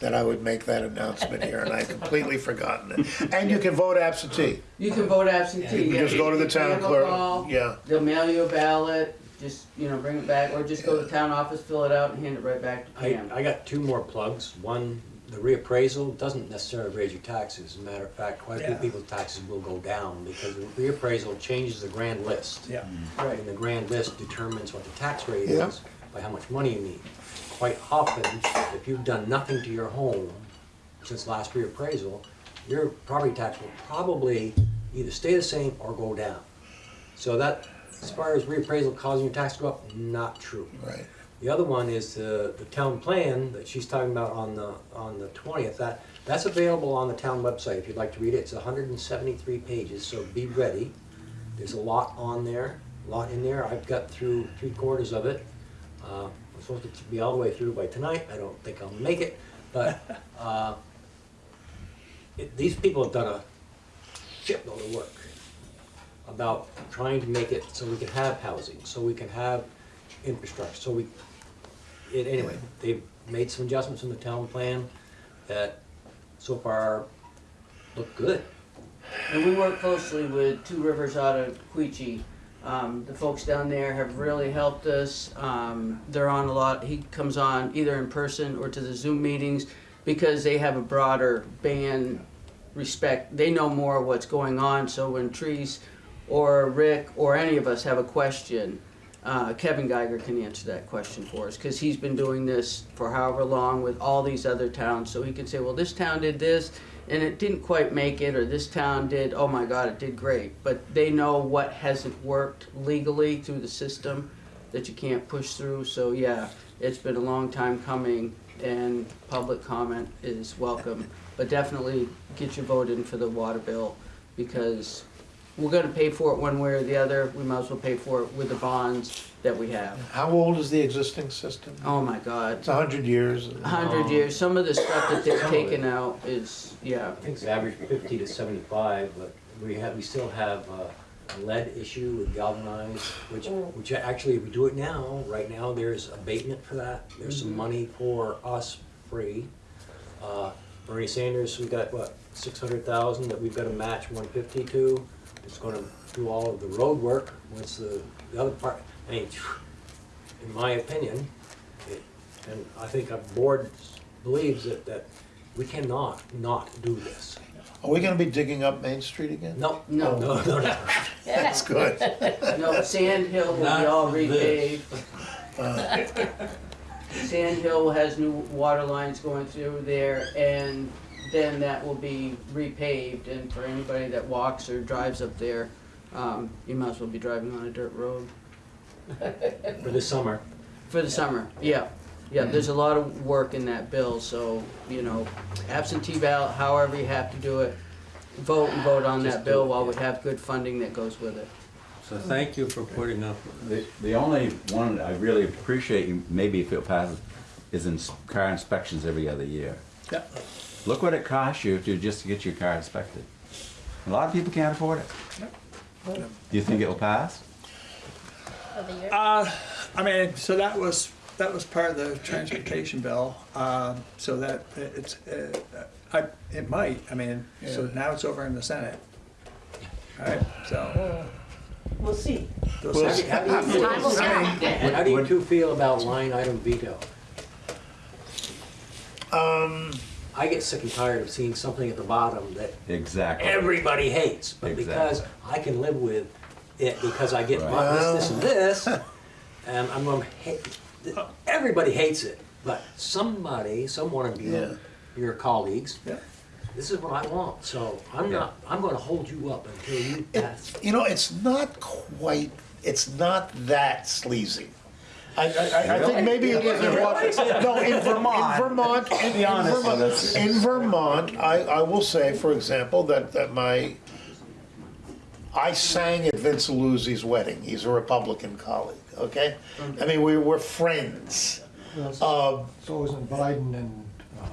that I would make that announcement here, and I completely forgotten it. And you can vote absentee. you can vote absentee. You can yeah. just go to the town a clerk, call, yeah. They'll mail you a ballot, just, you know, bring it back, or just go to the town office, fill it out, and hand it right back to I, Pam. I got two more plugs. One, the reappraisal doesn't necessarily raise your taxes. As a matter of fact, quite a few Yeah. people's taxes will go down because the reappraisal changes the grand list. Yeah. Right. And the grand list determines what the tax rate Yeah. is by how much money you need. Quite often, if you've done nothing to your home since last reappraisal, your property tax will probably either stay the same or go down. So that, as far as reappraisal causing your tax to go up, not true. Right. The other one is the, the town plan that she's talking about on the, on the twentieth, that, that's available on the town website if you'd like to read it. It's hundred and seventy-three pages, so be ready. There's a lot on there, a lot in there. I've got through three quarters of it. Uh, supposed to be all the way through by tonight. I don't think I'll make it, but, uh, it, these people have done a shitload of work about trying to make it so we can have housing, so we can have infrastructure, so we, it, anyway, they've made some adjustments in the town plan that so far look good. And we work closely with Two Rivers out of Queechee. Um, the folks down there have really helped us. Um, they're on a lot, he comes on either in person or to the Zoom meetings because they have a broader band respect. They know more what's going on, so when Trees or Rick or any of us have a question, uh, Kevin Geiger can answer that question for us because he's been doing this for however long with all these other towns. So he can say, well, this town did this and it didn't quite make it, or this town did, oh my God, it did great. But they know what hasn't worked legally through the system that you can't push through. So yeah, it's been a long time coming and public comment is welcome. But definitely get your vote in for the water bill because we're gonna pay for it one way or the other. We might as well pay for it with the bonds that we have. How old is the existing system? Oh my God, It's a hundred years. a hundred years. Some of the stuff that they've Some of it. taken out is, yeah. I think it's average fifty to seventy-five, but we have, we still have uh, a lead issue with galvanized, which, which actually, if we do it now, right now, there's abatement for that. There's some money for us free. Uh, Bernie Sanders, we got, what, six hundred thousand that we've got to match one fifty to. It's gonna do all of the road work, once the, the other part, I mean, in my opinion, it, and I think our board believes that, that we cannot not do this. Are we gonna be digging up Main Street again? No, No. no, no, no. That's good. No, Sand Hill will be Not all this. repaved. Sand Hill has new water lines going through there, and then that will be repaved, and for anybody that walks or drives up there, um, you might as well be driving on a dirt road. For the summer. For the summer, yeah. Yeah, there's a lot of work in that bill, so, you know, absentee ballot, however you have to do it, vote and vote on Just that bill it, while yeah. we have good funding that goes with it. So thank you for putting up The, the only one I really appreciate, you maybe if it passes, is in car inspections every other year. Yeah. Look what it costs you to just to get your car inspected. A lot of people can't afford it. Do you think it'll pass? Of the year? Uh, I mean, so that was, that was part of the transportation bill, um, so that it's, uh, I, it might, I mean, so now it's over in the Senate. Alright, so. We'll see. we'll We'll see. see. Time will tell. How do you two feel about line item veto? Um, I get sick and tired of seeing something at the bottom that Exactly. everybody hates, but because I can live with it because I get Right. my- this, this, and this, and I'm gonna hate, everybody hates it, but somebody, some one of Yeah. your colleagues, Yeah. this is what I want, so I'm Yeah. not, I'm gonna hold you up until you pass. you know, it's not quite, it's not that sleazy. I, I, I- I think maybe it is in Washington. No, in Vermont. In Vermont, in, in Vermont, in Vermont, I, I will say, for example, that, that my, I sang at Vince Luzzi's wedding. He's a Republican colleague, okay? I mean, we were friends. Um, So isn't Biden and um,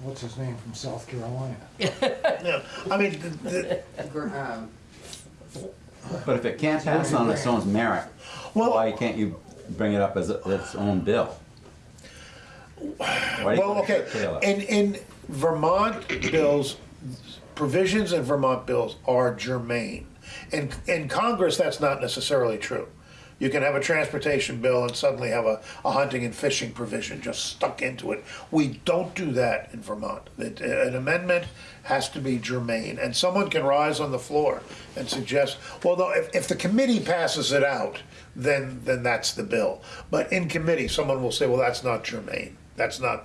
what's his name from South Carolina? Yeah, I mean, the- the- Gr- um, But if it can't pass on its own merit, Well- why can't you bring it up as a- its own bill? Why do you Well, okay, curtail it? in, in Vermont bills, provisions in Vermont bills are germane. In, in Congress, that's not necessarily true. You can have a transportation bill and suddenly have a, a hunting and fishing provision just stuck into it. We don't do that in Vermont. It- An amendment has to be germane, and someone can rise on the floor and suggest, well, no, if, if the committee passes it out, then, then that's the bill. But in committee, someone will say, well, that's not germane. That's not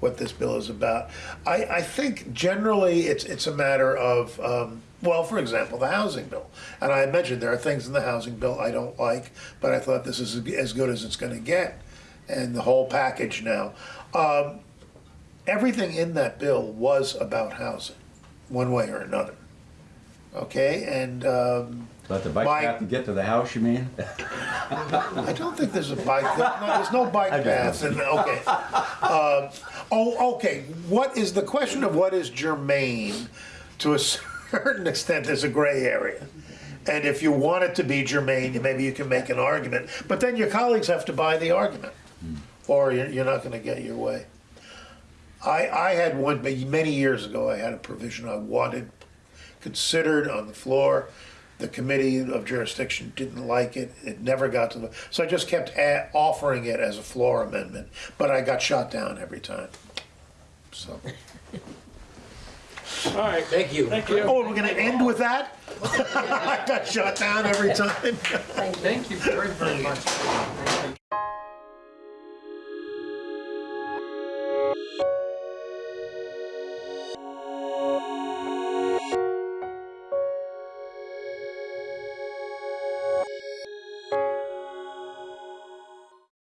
what this bill is about. I, I think generally it's, it's a matter of, um, well, for example, the housing bill. And I mentioned there are things in the housing bill I don't like, but I thought this is as good as it's gonna get. And the whole package now. Um, everything in that bill was about housing, one way or another. Okay, and, um, Let the bike my- path to get to the house, you mean? I don't think there's a bike, there's no, there's no bike paths, and, okay. Um, Oh, okay, what is, the question of what is germane, to a certain extent, there's a gray area. And if you want it to be germane, maybe you can make an argument, but then your colleagues have to buy the argument, hmm. or you're, you're not gonna get your way. I, I had one, many years ago, I had a provision I wanted considered on the floor. The committee of jurisdiction didn't like it. It never got to the, so I just kept a- offering it as a floor amendment, but I got shot down every time. So. All right, thank you. Thank you. Oh, we're gonna end with that? I got shot down every time. Thank you. Thank you very, very much. Thank you.